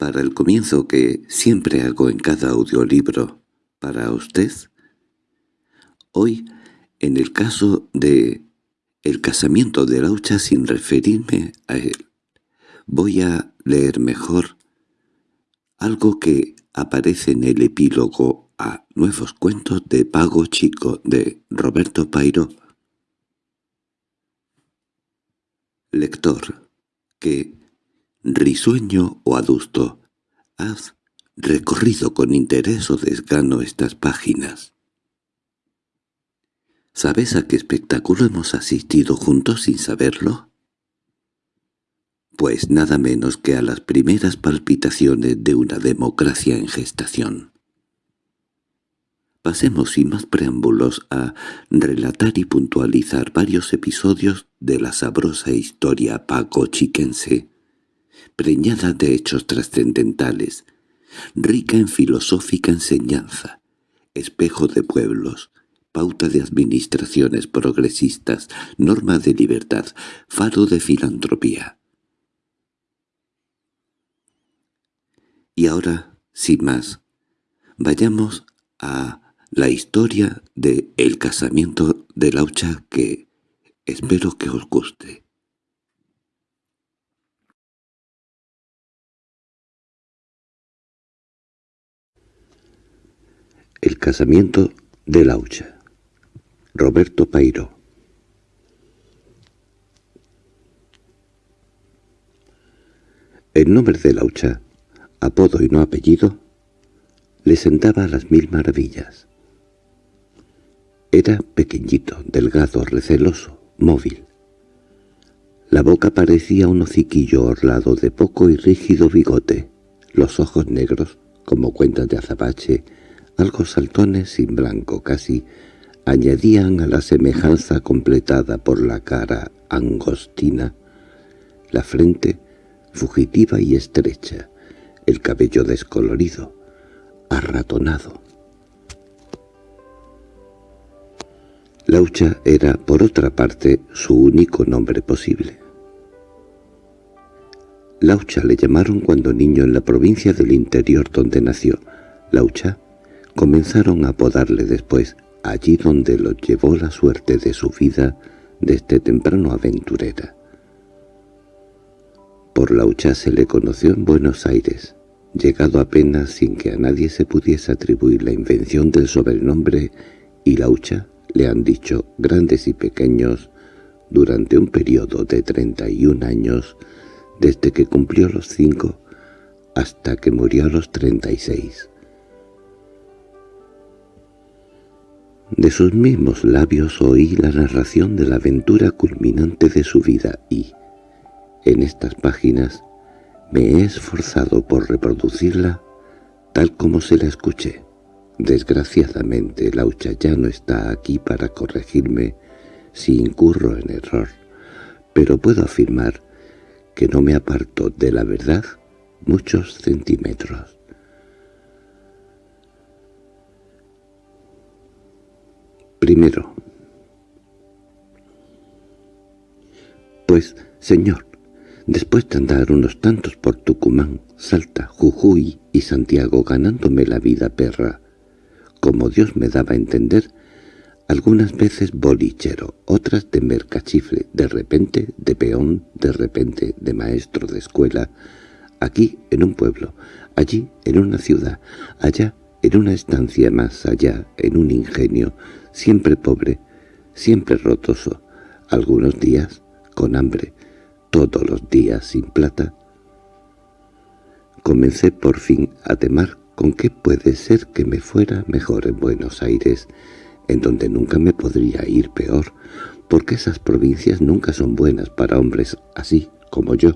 Para el comienzo que siempre hago en cada audiolibro para usted, hoy, en el caso de el casamiento de Laucha sin referirme a él, voy a leer mejor algo que aparece en el epílogo a Nuevos Cuentos de Pago Chico de Roberto Pairo. Lector, que, risueño o adusto, has recorrido con interés o desgano estas páginas. ¿Sabes a qué espectáculo hemos asistido juntos sin saberlo? pues nada menos que a las primeras palpitaciones de una democracia en gestación. Pasemos sin más preámbulos a relatar y puntualizar varios episodios de la sabrosa historia paco-chiquense, preñada de hechos trascendentales, rica en filosófica enseñanza, espejo de pueblos, pauta de administraciones progresistas, norma de libertad, faro de filantropía. Y ahora, sin más, vayamos a la historia de El casamiento de Laucha que espero que os guste. El casamiento de Laucha Roberto Pairo El nombre de Laucha apodo y no apellido, le sentaba las mil maravillas. Era pequeñito, delgado, receloso, móvil. La boca parecía un hociquillo orlado de poco y rígido bigote, los ojos negros, como cuentas de azabache, algo saltones sin blanco casi, añadían a la semejanza completada por la cara angostina, la frente fugitiva y estrecha, el cabello descolorido, arratonado. Laucha era, por otra parte, su único nombre posible. Laucha le llamaron cuando niño en la provincia del interior donde nació. Laucha comenzaron a apodarle después, allí donde lo llevó la suerte de su vida desde temprano aventurera. Por Laucha se le conoció en Buenos Aires, llegado apenas sin que a nadie se pudiese atribuir la invención del sobrenombre y Laucha, le han dicho grandes y pequeños, durante un periodo de 31 años, desde que cumplió los cinco hasta que murió a los 36. De sus mismos labios oí la narración de la aventura culminante de su vida y, en estas páginas, me he esforzado por reproducirla tal como se la escuché. Desgraciadamente, Laucha ya no está aquí para corregirme si incurro en error, pero puedo afirmar que no me aparto de la verdad muchos centímetros. Primero. Pues, señor, Después de andar unos tantos por Tucumán, Salta, Jujuy y Santiago ganándome la vida perra, como Dios me daba a entender, algunas veces bolichero, otras de mercachifle, de repente de peón, de repente de maestro de escuela, aquí en un pueblo, allí en una ciudad, allá en una estancia más allá, en un ingenio, siempre pobre, siempre rotoso, algunos días con hambre, todos los días sin plata. Comencé por fin a temar con qué puede ser que me fuera mejor en Buenos Aires, en donde nunca me podría ir peor, porque esas provincias nunca son buenas para hombres así como yo,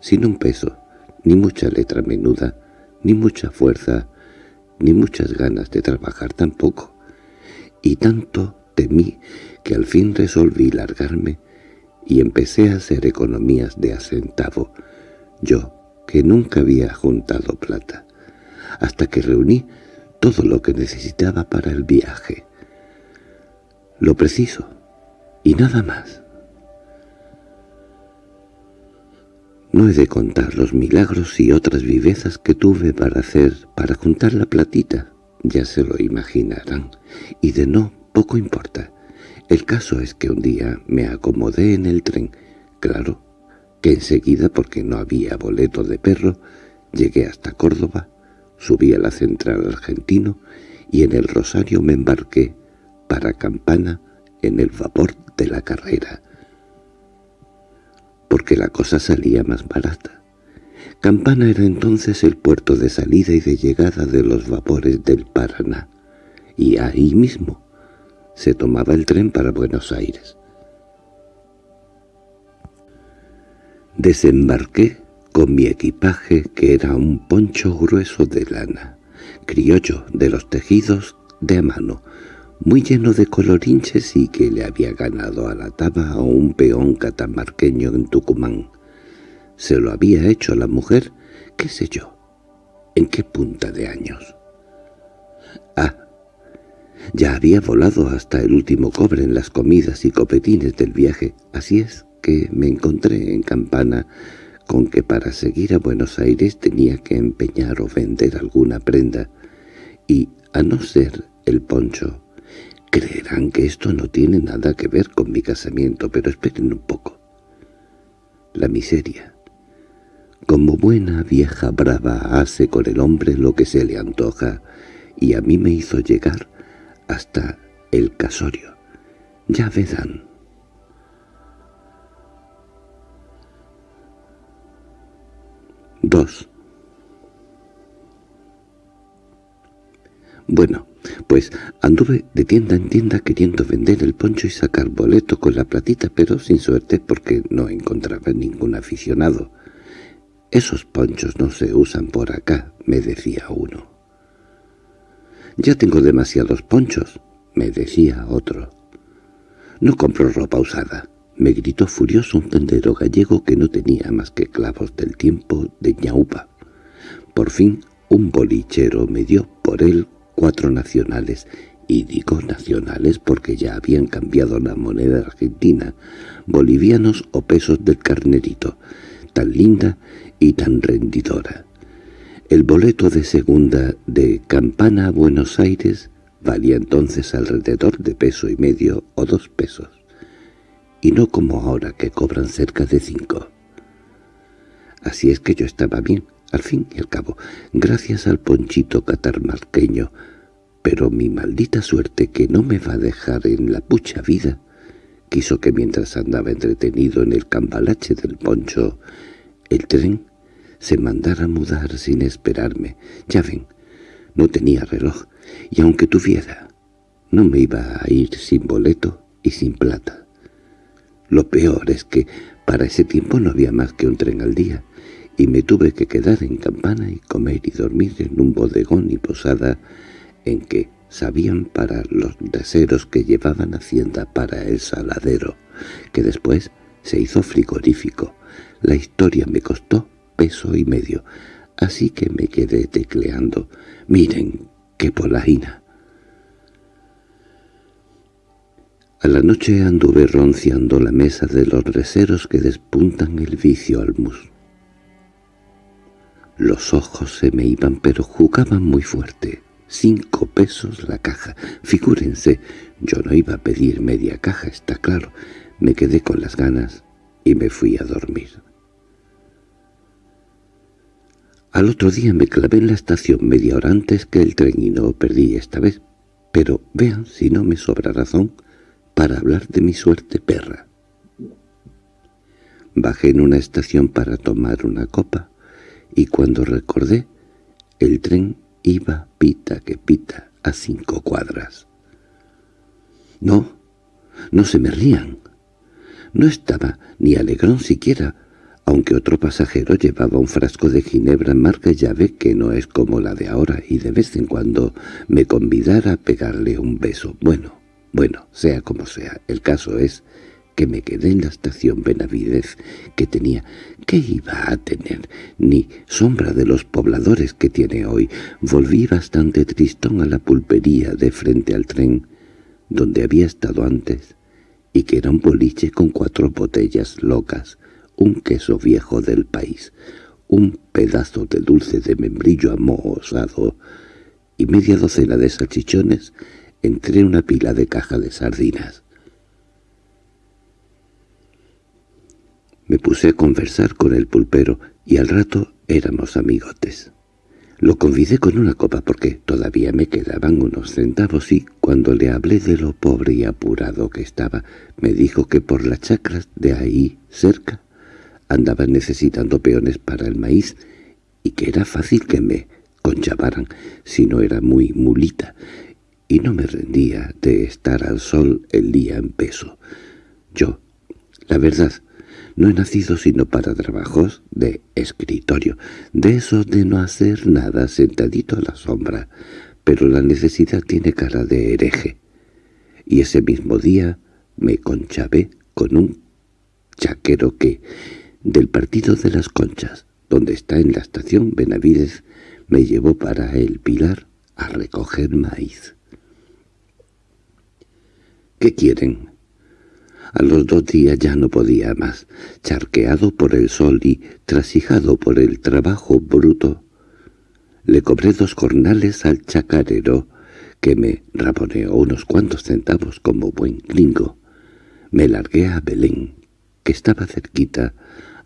sin un peso, ni mucha letra menuda, ni mucha fuerza, ni muchas ganas de trabajar tampoco. Y tanto temí que al fin resolví largarme y empecé a hacer economías de a yo que nunca había juntado plata, hasta que reuní todo lo que necesitaba para el viaje. Lo preciso, y nada más. No he de contar los milagros y otras vivezas que tuve para hacer, para juntar la platita. Ya se lo imaginarán. Y de no, poco importa. El caso es que un día me acomodé en el tren. Claro, que enseguida, porque no había boleto de perro, llegué hasta Córdoba, subí a la central argentino y en el Rosario me embarqué para Campana en el vapor de la carrera porque la cosa salía más barata. Campana era entonces el puerto de salida y de llegada de los vapores del Paraná, y ahí mismo se tomaba el tren para Buenos Aires. Desembarqué con mi equipaje que era un poncho grueso de lana, criollo de los tejidos de a mano, muy lleno de colorinches y que le había ganado a la taba a un peón catamarqueño en Tucumán. Se lo había hecho la mujer, qué sé yo, en qué punta de años. Ah, ya había volado hasta el último cobre en las comidas y copetines del viaje, así es que me encontré en Campana con que para seguir a Buenos Aires tenía que empeñar o vender alguna prenda, y, a no ser el poncho, Creerán que esto no tiene nada que ver con mi casamiento, pero esperen un poco. La miseria. Como buena vieja brava hace con el hombre lo que se le antoja, y a mí me hizo llegar hasta el casorio. Ya verán. Dos. Bueno, pues anduve de tienda en tienda queriendo vender el poncho y sacar boleto con la platita, pero sin suerte porque no encontraba ningún aficionado. «Esos ponchos no se usan por acá», me decía uno. «Ya tengo demasiados ponchos», me decía otro. «No compro ropa usada», me gritó furioso un tendero gallego que no tenía más que clavos del tiempo de ñaupa. Por fin un bolichero me dio por él cuatro nacionales, y digo nacionales porque ya habían cambiado la moneda argentina, bolivianos o pesos del carnerito, tan linda y tan rendidora. El boleto de segunda de Campana a Buenos Aires valía entonces alrededor de peso y medio o dos pesos, y no como ahora que cobran cerca de cinco. Así es que yo estaba bien, al fin y al cabo, gracias al ponchito catarmarqueño, pero mi maldita suerte que no me va a dejar en la pucha vida, quiso que mientras andaba entretenido en el cambalache del poncho, el tren se mandara mudar sin esperarme. Ya ven, no tenía reloj, y aunque tuviera, no me iba a ir sin boleto y sin plata. Lo peor es que para ese tiempo no había más que un tren al día, y me tuve que quedar en campana y comer y dormir en un bodegón y posada en que sabían para los deseros que llevaban hacienda para el saladero, que después se hizo frigorífico. La historia me costó peso y medio, así que me quedé tecleando. Miren, qué polajina. A la noche anduve ronciando la mesa de los reseros que despuntan el vicio al mus. Los ojos se me iban, pero jugaban muy fuerte. Cinco pesos la caja. Figúrense, yo no iba a pedir media caja, está claro. Me quedé con las ganas y me fui a dormir. Al otro día me clavé en la estación media hora antes que el tren y no perdí esta vez. Pero vean si no me sobra razón para hablar de mi suerte perra. Bajé en una estación para tomar una copa y cuando recordé, el tren iba pita que pita a cinco cuadras. No, no se me rían. No estaba ni alegrón siquiera, aunque otro pasajero llevaba un frasco de ginebra marca llave que no es como la de ahora y de vez en cuando me convidara a pegarle un beso. Bueno, bueno, sea como sea, el caso es que me quedé en la estación Benavidez que tenía. ¿Qué iba a tener? Ni sombra de los pobladores que tiene hoy. Volví bastante tristón a la pulpería de frente al tren, donde había estado antes, y que era un boliche con cuatro botellas locas, un queso viejo del país, un pedazo de dulce de membrillo amosado y media docena de salchichones entre una pila de caja de sardinas. Me puse a conversar con el pulpero y al rato éramos amigotes. Lo convidé con una copa porque todavía me quedaban unos centavos y, cuando le hablé de lo pobre y apurado que estaba, me dijo que por las chacras de ahí cerca andaban necesitando peones para el maíz y que era fácil que me conchavaran si no era muy mulita, y no me rendía de estar al sol el día en peso. Yo, la verdad, no he nacido sino para trabajos de escritorio, de eso de no hacer nada sentadito a la sombra, pero la necesidad tiene cara de hereje. Y ese mismo día me conchavé con un chaquero que, del partido de las conchas, donde está en la estación Benavides, me llevó para el Pilar a recoger maíz. —¿Qué quieren? A los dos días ya no podía más, charqueado por el sol y trasijado por el trabajo bruto. Le cobré dos jornales al chacarero, que me raboneó unos cuantos centavos como buen gringo. Me largué a Belén, que estaba cerquita,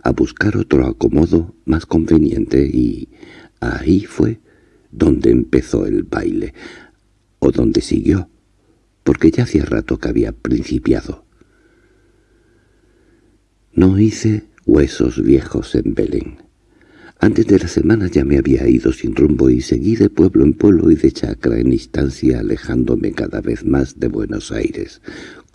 a buscar otro acomodo más conveniente y ahí fue donde empezó el baile, o donde siguió, porque ya hacía rato que había principiado. No hice huesos viejos en Belén. Antes de la semana ya me había ido sin rumbo y seguí de pueblo en pueblo y de chacra en instancia alejándome cada vez más de Buenos Aires,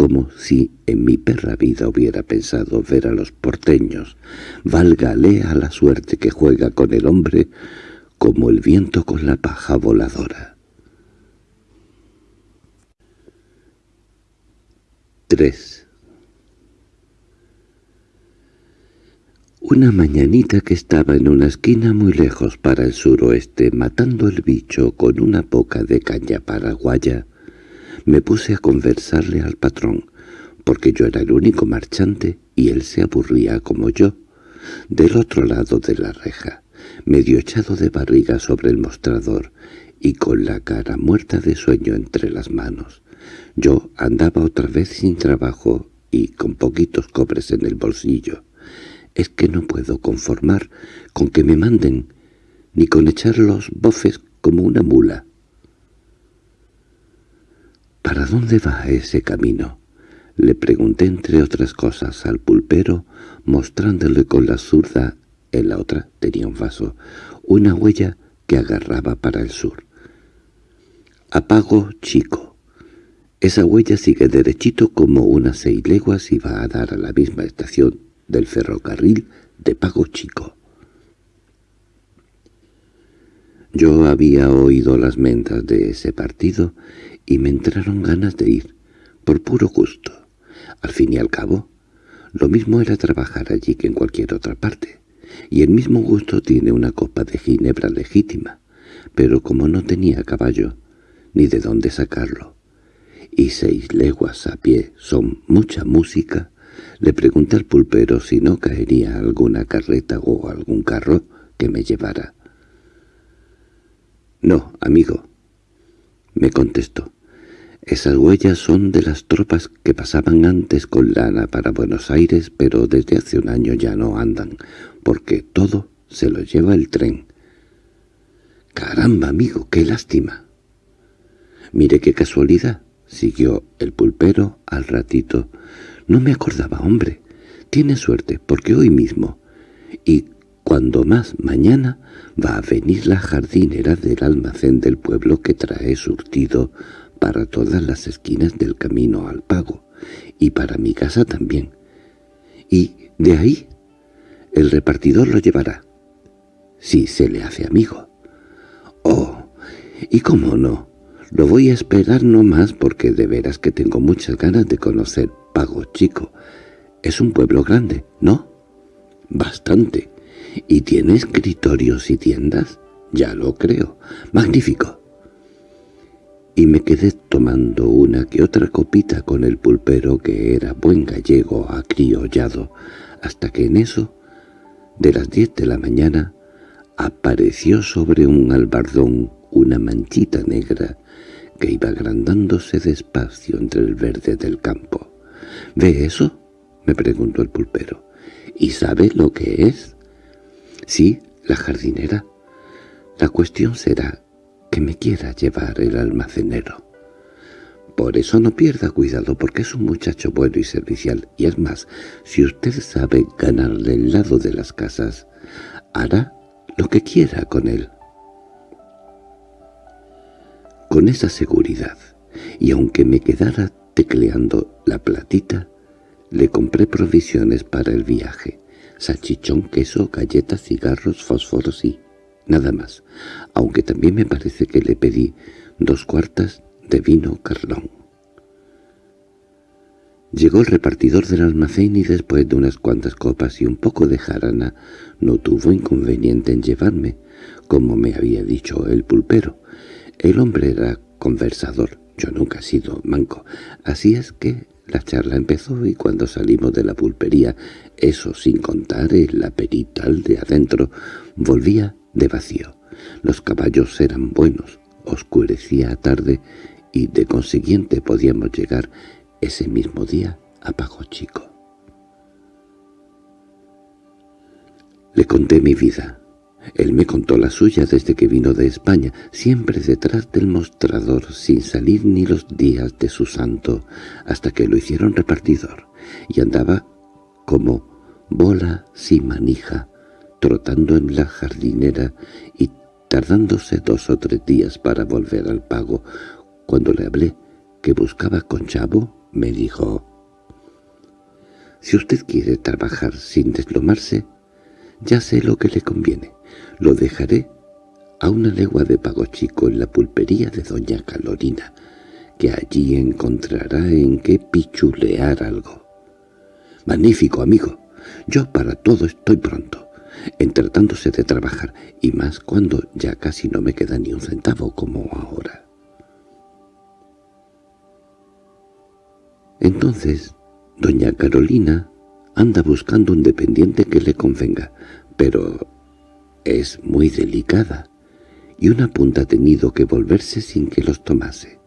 como si en mi perra vida hubiera pensado ver a los porteños. Válgale a la suerte que juega con el hombre como el viento con la paja voladora. 3. Una mañanita que estaba en una esquina muy lejos para el suroeste, matando el bicho con una poca de caña paraguaya, me puse a conversarle al patrón, porque yo era el único marchante y él se aburría como yo, del otro lado de la reja, medio echado de barriga sobre el mostrador y con la cara muerta de sueño entre las manos. Yo andaba otra vez sin trabajo y con poquitos cobres en el bolsillo es que no puedo conformar con que me manden, ni con echar los bofes como una mula. —¿Para dónde va ese camino? Le pregunté entre otras cosas al pulpero, mostrándole con la zurda, en la otra tenía un vaso, una huella que agarraba para el sur. Apago chico. Esa huella sigue derechito como unas seis leguas y va a dar a la misma estación del ferrocarril de Pago Chico. Yo había oído las mentas de ese partido y me entraron ganas de ir, por puro gusto. Al fin y al cabo, lo mismo era trabajar allí que en cualquier otra parte, y el mismo gusto tiene una copa de ginebra legítima, pero como no tenía caballo, ni de dónde sacarlo, y seis leguas a pie son mucha música, le pregunté al pulpero si no caería alguna carreta o algún carro que me llevara. «No, amigo», me contestó. «Esas huellas son de las tropas que pasaban antes con lana para Buenos Aires, pero desde hace un año ya no andan, porque todo se lo lleva el tren». «Caramba, amigo, qué lástima». «Mire qué casualidad», siguió el pulpero al ratito, no me acordaba, hombre. Tiene suerte, porque hoy mismo, y cuando más mañana, va a venir la jardinera del almacén del pueblo que trae surtido para todas las esquinas del camino al pago, y para mi casa también. Y de ahí el repartidor lo llevará, si se le hace amigo. —Oh, ¿y cómo no? Lo voy a esperar no más porque de veras que tengo muchas ganas de conocer Pago Chico. Es un pueblo grande, ¿no? Bastante. ¿Y tiene escritorios y tiendas? Ya lo creo. Magnífico. y me quedé tomando una que otra copita con el pulpero que era buen gallego acriollado, hasta que en eso, de las diez de la mañana, apareció sobre un albardón una manchita negra que iba agrandándose despacio entre el verde del campo. —¿Ve eso? —me preguntó el pulpero. —¿Y sabe lo que es? —Sí, la jardinera. La cuestión será que me quiera llevar el almacenero. Por eso no pierda cuidado, porque es un muchacho bueno y servicial, y es más, si usted sabe ganarle el lado de las casas, hará lo que quiera con él. Con esa seguridad, y aunque me quedara tecleando la platita, le compré provisiones para el viaje, salchichón, queso, galletas, cigarros, fósforos y nada más, aunque también me parece que le pedí dos cuartas de vino carlón. Llegó el repartidor del almacén y después de unas cuantas copas y un poco de jarana no tuvo inconveniente en llevarme, como me había dicho el pulpero. El hombre era conversador, yo nunca he sido manco, así es que la charla empezó y cuando salimos de la pulpería, eso sin contar el aperital de adentro, volvía de vacío. Los caballos eran buenos, oscurecía tarde y de consiguiente podíamos llegar ese mismo día a Pago Chico. Le conté mi vida, él me contó la suya desde que vino de España, siempre detrás del mostrador, sin salir ni los días de su santo, hasta que lo hicieron repartidor, y andaba como bola sin manija, trotando en la jardinera y tardándose dos o tres días para volver al pago. Cuando le hablé que buscaba con Chavo, me dijo, «Si usted quiere trabajar sin deslomarse, ya sé lo que le conviene. Lo dejaré a una legua de Pago Chico en la pulpería de doña Calorina, que allí encontrará en qué pichulear algo. Magnífico, amigo. Yo para todo estoy pronto, en tratándose de trabajar, y más cuando ya casi no me queda ni un centavo como ahora. Entonces, doña Carolina anda buscando un dependiente que le convenga, pero es muy delicada, y una punta ha tenido que volverse sin que los tomase.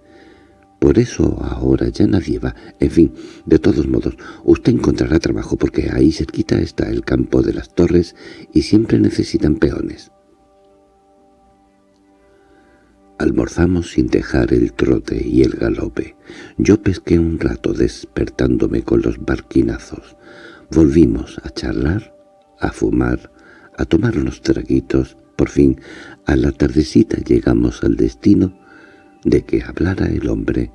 Por eso ahora ya nadie va. En fin, de todos modos, usted encontrará trabajo porque ahí cerquita está el campo de las torres y siempre necesitan peones. Almorzamos sin dejar el trote y el galope. Yo pesqué un rato despertándome con los barquinazos. Volvimos a charlar, a fumar, a tomar unos traguitos. Por fin, a la tardecita llegamos al destino de que hablara el hombre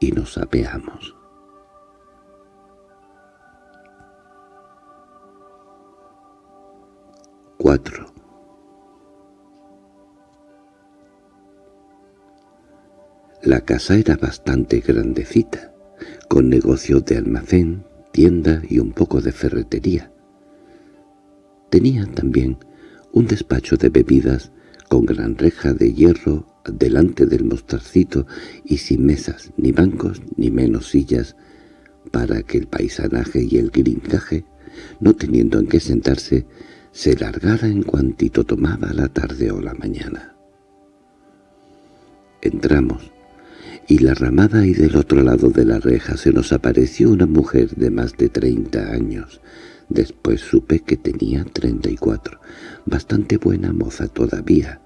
y nos apeamos. Cuatro. La casa era bastante grandecita, con negocios de almacén, tienda y un poco de ferretería. Tenía también un despacho de bebidas con gran reja de hierro delante del mostrarcito y sin mesas, ni bancos, ni menos sillas, para que el paisanaje y el grincaje, no teniendo en qué sentarse, se largara en cuantito tomaba la tarde o la mañana. Entramos, y la ramada y del otro lado de la reja se nos apareció una mujer de más de treinta años, Después supe que tenía treinta y cuatro. Bastante buena moza todavía,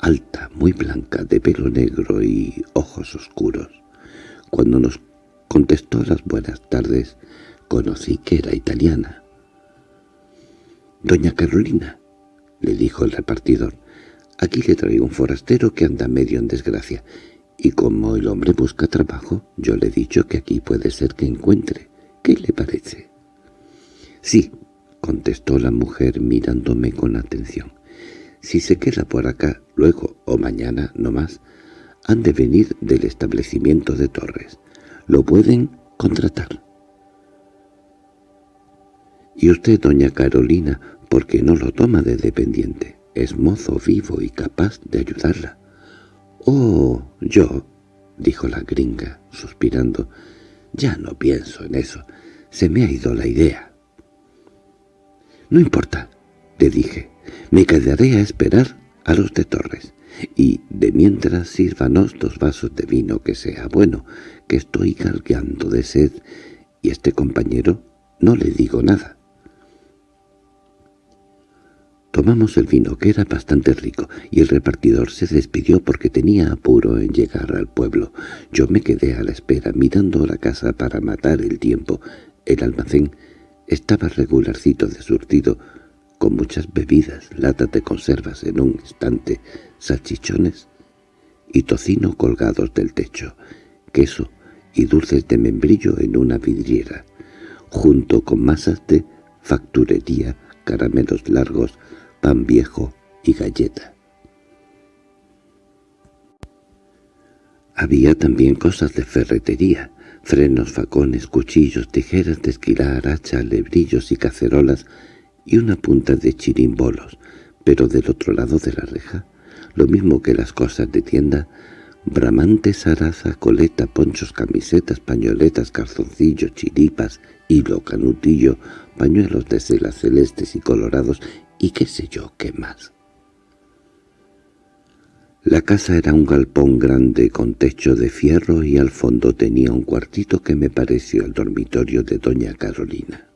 alta, muy blanca, de pelo negro y ojos oscuros. Cuando nos contestó las buenas tardes, conocí que era italiana. «Doña Carolina», le dijo el repartidor, «aquí le traigo un forastero que anda medio en desgracia, y como el hombre busca trabajo, yo le he dicho que aquí puede ser que encuentre. ¿Qué le parece?» —Sí —contestó la mujer mirándome con atención—. Si se queda por acá, luego o mañana, no más, han de venir del establecimiento de Torres. Lo pueden contratar. Y usted, doña Carolina, ¿por qué no lo toma de dependiente? Es mozo vivo y capaz de ayudarla. —Oh, yo —dijo la gringa, suspirando—, ya no pienso en eso. Se me ha ido la idea. —No importa —le dije—, me quedaré a esperar a los de Torres. Y de mientras sírvanos dos vasos de vino que sea bueno, que estoy galgueando de sed, y este compañero no le digo nada. Tomamos el vino, que era bastante rico, y el repartidor se despidió porque tenía apuro en llegar al pueblo. Yo me quedé a la espera, mirando la casa para matar el tiempo. El almacén estaba regularcito de surtido, con muchas bebidas, latas de conservas en un instante, salchichones y tocino colgados del techo, queso y dulces de membrillo en una vidriera, junto con masas de facturería, caramelos largos, pan viejo y galleta. Había también cosas de ferretería, frenos, facones, cuchillos, tijeras de esquilar, hacha, lebrillos y cacerolas, y una punta de chirimbolos, pero del otro lado de la reja, lo mismo que las cosas de tienda, bramantes, zaraza, coleta, ponchos, camisetas, pañoletas, calzoncillos, chiripas, hilo, canutillo, pañuelos de celas celestes y colorados y qué sé yo qué más. La casa era un galpón grande con techo de fierro y al fondo tenía un cuartito que me pareció el dormitorio de doña Carolina.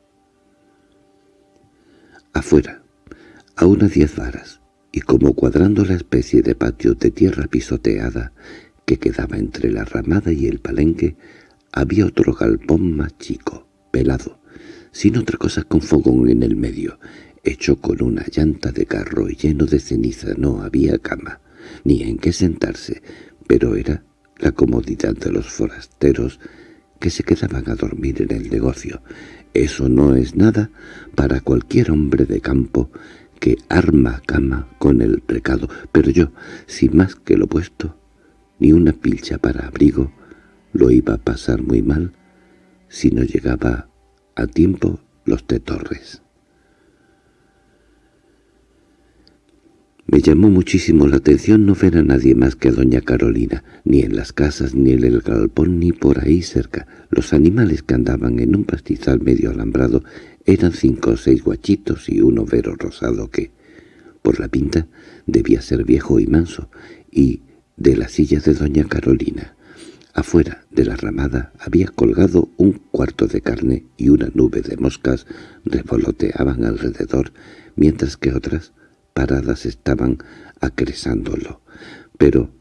Afuera, a unas diez varas, y como cuadrando la especie de patio de tierra pisoteada que quedaba entre la ramada y el palenque, había otro galpón más chico, pelado, sin otra cosa con fogón en el medio, hecho con una llanta de carro y lleno de ceniza. No había cama, ni en qué sentarse, pero era la comodidad de los forasteros que se quedaban a dormir en el negocio, eso no es nada para cualquier hombre de campo que arma cama con el precado, pero yo, sin más que lo puesto, ni una pilcha para abrigo, lo iba a pasar muy mal si no llegaba a tiempo los de Me llamó muchísimo la atención no ver a nadie más que a doña Carolina, ni en las casas, ni en el galpón, ni por ahí cerca. Los animales que andaban en un pastizal medio alambrado eran cinco o seis guachitos y un overo rosado que, por la pinta, debía ser viejo y manso, y de la silla de doña Carolina. Afuera de la ramada había colgado un cuarto de carne y una nube de moscas revoloteaban alrededor, mientras que otras paradas estaban acresándolo, pero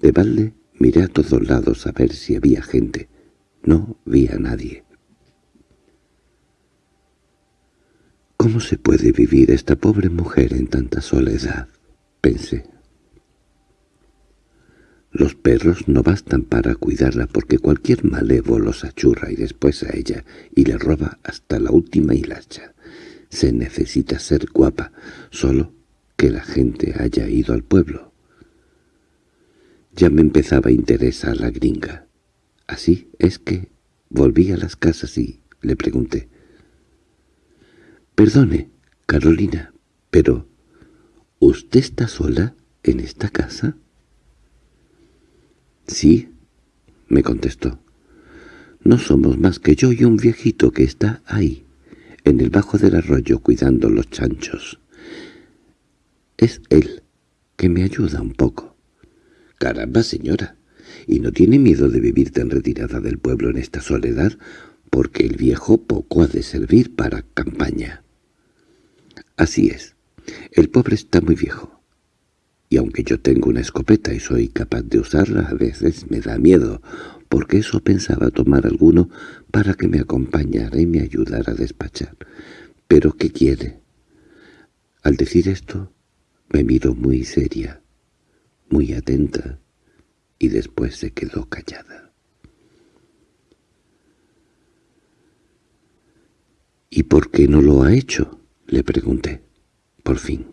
de balde miré a todos lados a ver si había gente. No vi a nadie. ¿Cómo se puede vivir esta pobre mujer en tanta soledad? pensé. Los perros no bastan para cuidarla porque cualquier malevo los achurra y después a ella y le roba hasta la última hilacha. Se necesita ser guapa, solo que la gente haya ido al pueblo. Ya me empezaba a interesar la gringa. Así es que volví a las casas y le pregunté. «Perdone, Carolina, pero ¿usted está sola en esta casa?» «Sí», me contestó. «No somos más que yo y un viejito que está ahí, en el bajo del arroyo cuidando los chanchos». Es él, que me ayuda un poco. Caramba, señora, ¿y no tiene miedo de vivir tan retirada del pueblo en esta soledad? Porque el viejo poco ha de servir para campaña. Así es, el pobre está muy viejo. Y aunque yo tengo una escopeta y soy capaz de usarla, a veces me da miedo, porque eso pensaba tomar alguno para que me acompañara y me ayudara a despachar. ¿Pero qué quiere? Al decir esto, me miró muy seria, muy atenta, y después se quedó callada. —¿Y por qué no lo ha hecho? —le pregunté, por fin.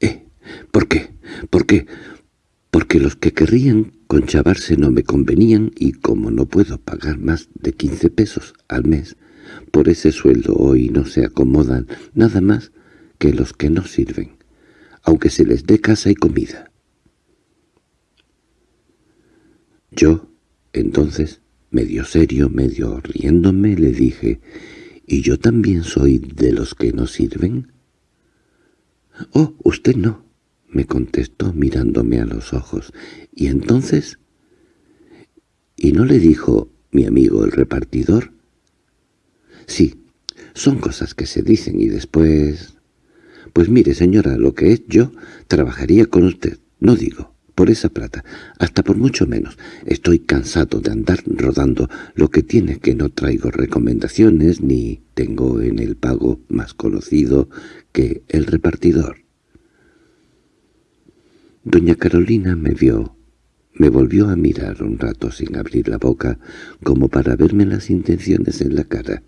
—¿Eh? ¿Por qué? ¿Por qué? Porque los que querrían conchavarse no me convenían y como no puedo pagar más de quince pesos al mes, por ese sueldo hoy no se acomodan nada más que los que no sirven, aunque se les dé casa y comida. Yo, entonces, medio serio, medio riéndome, le dije, ¿y yo también soy de los que no sirven? —Oh, usted no —me contestó mirándome a los ojos—, ¿y entonces? —¿Y no le dijo mi amigo el repartidor? —Sí, son cosas que se dicen y después... Pues mire, señora, lo que es yo, trabajaría con usted, no digo, por esa plata, hasta por mucho menos. Estoy cansado de andar rodando, lo que tiene que no traigo recomendaciones ni tengo en el pago más conocido que el repartidor. Doña Carolina me vio, me volvió a mirar un rato sin abrir la boca, como para verme las intenciones en la cara.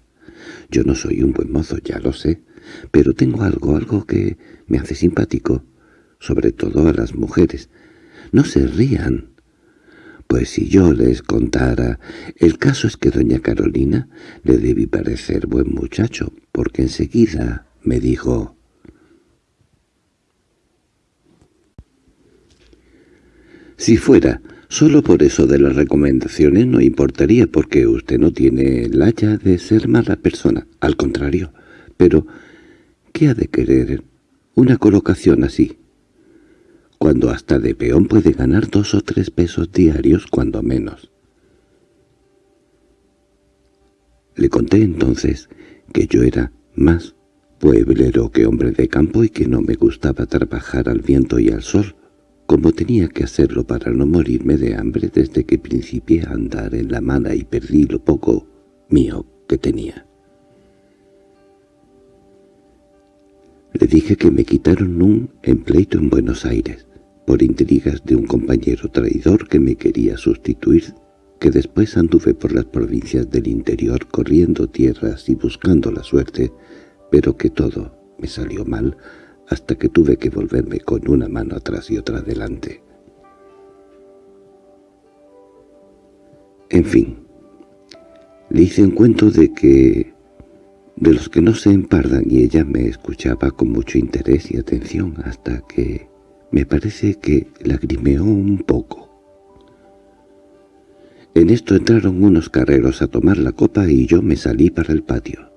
Yo no soy un buen mozo, ya lo sé, pero tengo algo, algo que me hace simpático, sobre todo a las mujeres. No se rían. Pues si yo les contara... El caso es que doña Carolina le debí parecer buen muchacho, porque enseguida me dijo... Si fuera solo por eso de las recomendaciones no importaría porque usted no tiene el haya de ser mala persona, al contrario. Pero, ¿qué ha de querer una colocación así? Cuando hasta de peón puede ganar dos o tres pesos diarios, cuando menos. Le conté entonces que yo era más pueblero que hombre de campo y que no me gustaba trabajar al viento y al sol, como tenía que hacerlo para no morirme de hambre desde que principié a andar en la mala y perdí lo poco mío que tenía. Le dije que me quitaron un empleito en Buenos Aires, por intrigas de un compañero traidor que me quería sustituir, que después anduve por las provincias del interior corriendo tierras y buscando la suerte, pero que todo me salió mal, hasta que tuve que volverme con una mano atrás y otra adelante. En fin, le hice un cuento de que... de los que no se empardan y ella me escuchaba con mucho interés y atención hasta que me parece que lagrimeó un poco. En esto entraron unos carreros a tomar la copa y yo me salí para el patio.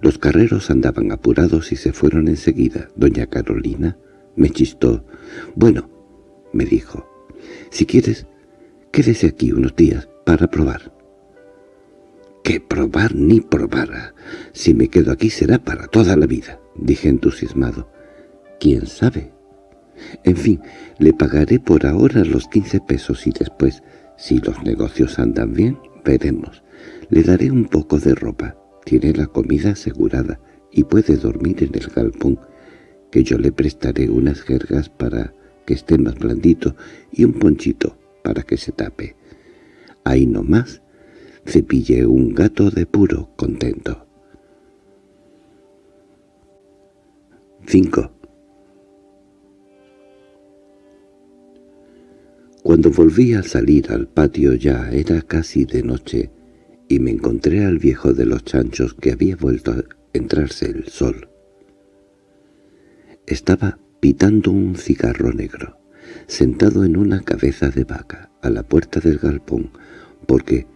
Los carreros andaban apurados y se fueron enseguida. Doña Carolina me chistó. «Bueno», me dijo, «si quieres, quédese aquí unos días para probar». «¿Qué probar ni probar? Si me quedo aquí será para toda la vida», dije entusiasmado. «¿Quién sabe?» En fin, le pagaré por ahora los quince pesos y después, si los negocios andan bien, veremos. Le daré un poco de ropa tiene la comida asegurada y puede dormir en el galpón, que yo le prestaré unas jergas para que esté más blandito y un ponchito para que se tape. Ahí nomás cepillé un gato de puro contento. 5. Cuando volví a salir al patio ya era casi de noche, y me encontré al viejo de los chanchos que había vuelto a entrarse el sol. Estaba pitando un cigarro negro, sentado en una cabeza de vaca, a la puerta del galpón, porque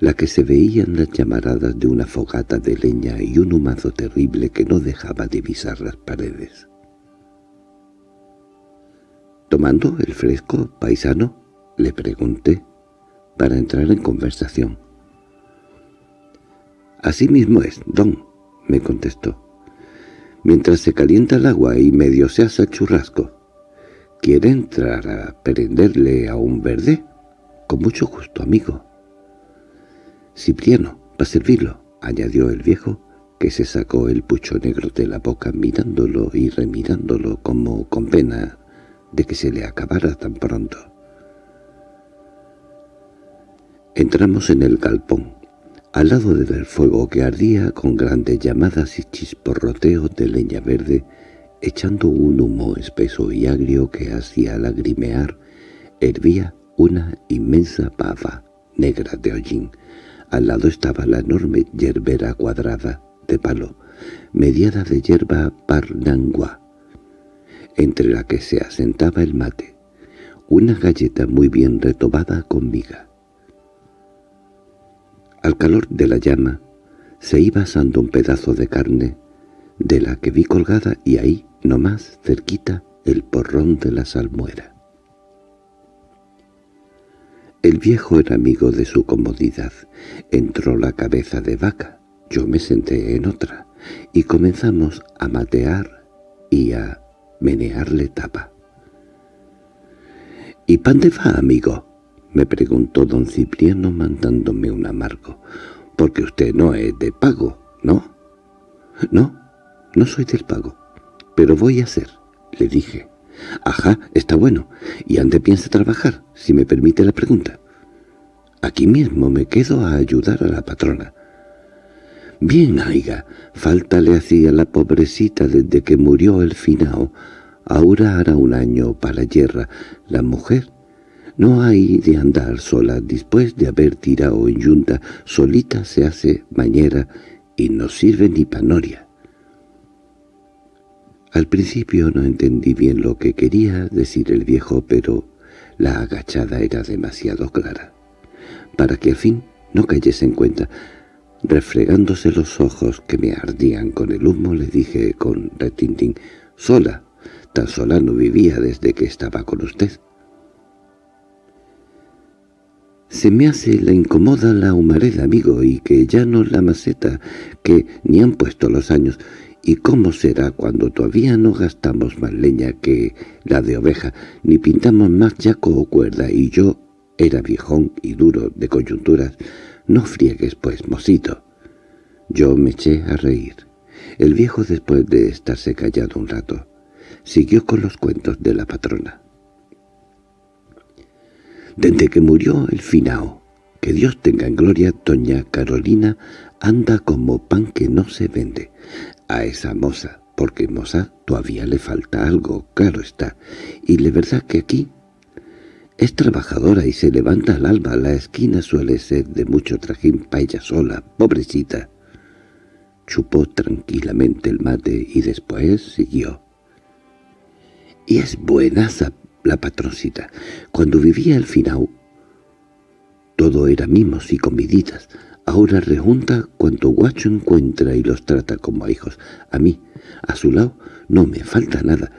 la que se veían las llamaradas de una fogata de leña y un humazo terrible que no dejaba divisar las paredes. —¿Tomando el fresco, paisano? —le pregunté, para entrar en conversación. —Así mismo es, don —me contestó—. Mientras se calienta el agua y medio se el churrasco. ¿Quiere entrar a prenderle a un verde? Con mucho gusto, amigo. Cipriano, para servirlo —añadió el viejo, que se sacó el pucho negro de la boca mirándolo y remirándolo como con pena de que se le acabara tan pronto. Entramos en el galpón al lado del fuego que ardía con grandes llamadas y chisporroteos de leña verde, echando un humo espeso y agrio que hacía lagrimear, hervía una inmensa pava negra de hollín. Al lado estaba la enorme yerbera cuadrada, de palo, mediada de hierba parnangua, entre la que se asentaba el mate, una galleta muy bien retobada con miga. Al calor de la llama se iba asando un pedazo de carne de la que vi colgada y ahí, nomás cerquita, el porrón de la salmuera. El viejo era amigo de su comodidad. Entró la cabeza de vaca, yo me senté en otra, y comenzamos a matear y a menearle tapa. —¿Y pan de va, amigo? —me preguntó don Cipriano mandándome un amargo. —Porque usted no es de pago, ¿no? —No, no soy del pago, pero voy a ser —le dije. —Ajá, está bueno. ¿Y ande piensa trabajar, si me permite la pregunta? —Aquí mismo me quedo a ayudar a la patrona. —Bien, aiga, falta le hacía la pobrecita desde que murió el finao. Ahora hará un año para yerra. La mujer no hay de andar sola después de haber tirado en yunta. Solita se hace mañera y no sirve ni panoria. Al principio no entendí bien lo que quería decir el viejo, pero la agachada era demasiado clara. Para que al fin no cayese en cuenta, refregándose los ojos que me ardían con el humo, le dije con retintín, «Sola, tan sola no vivía desde que estaba con usted». Se me hace la incomoda la humareda, amigo, y que ya no la maceta, que ni han puesto los años, ¿Y cómo será cuando todavía no gastamos más leña que la de oveja, ni pintamos más yaco o cuerda, y yo era viejón y duro de coyunturas? No friegues, pues, mocito. Yo me eché a reír. El viejo, después de estarse callado un rato, siguió con los cuentos de la patrona. Desde que murió el finao, que Dios tenga en gloria, doña Carolina anda como pan que no se vende a esa moza, porque moza todavía le falta algo, claro está, y la verdad que aquí es trabajadora y se levanta al alba, la esquina suele ser de mucho trajín pa' ella sola, pobrecita. Chupó tranquilamente el mate y después siguió. Y es buena la patroncita. Cuando vivía el finao, todo era mimos y comiditas, Ahora rejunta cuanto guacho encuentra y los trata como a hijos. A mí, a su lado, no me falta nada.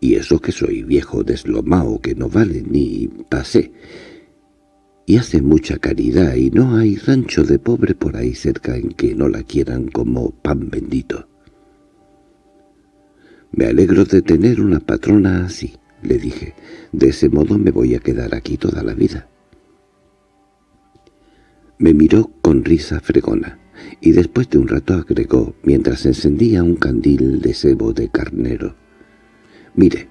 Y eso que soy viejo deslomao que no vale ni pasé. Y hace mucha caridad y no hay rancho de pobre por ahí cerca en que no la quieran como pan bendito. Me alegro de tener una patrona así, le dije. De ese modo me voy a quedar aquí toda la vida. Me miró con risa fregona, y después de un rato agregó, mientras encendía un candil de sebo de carnero. «Mire,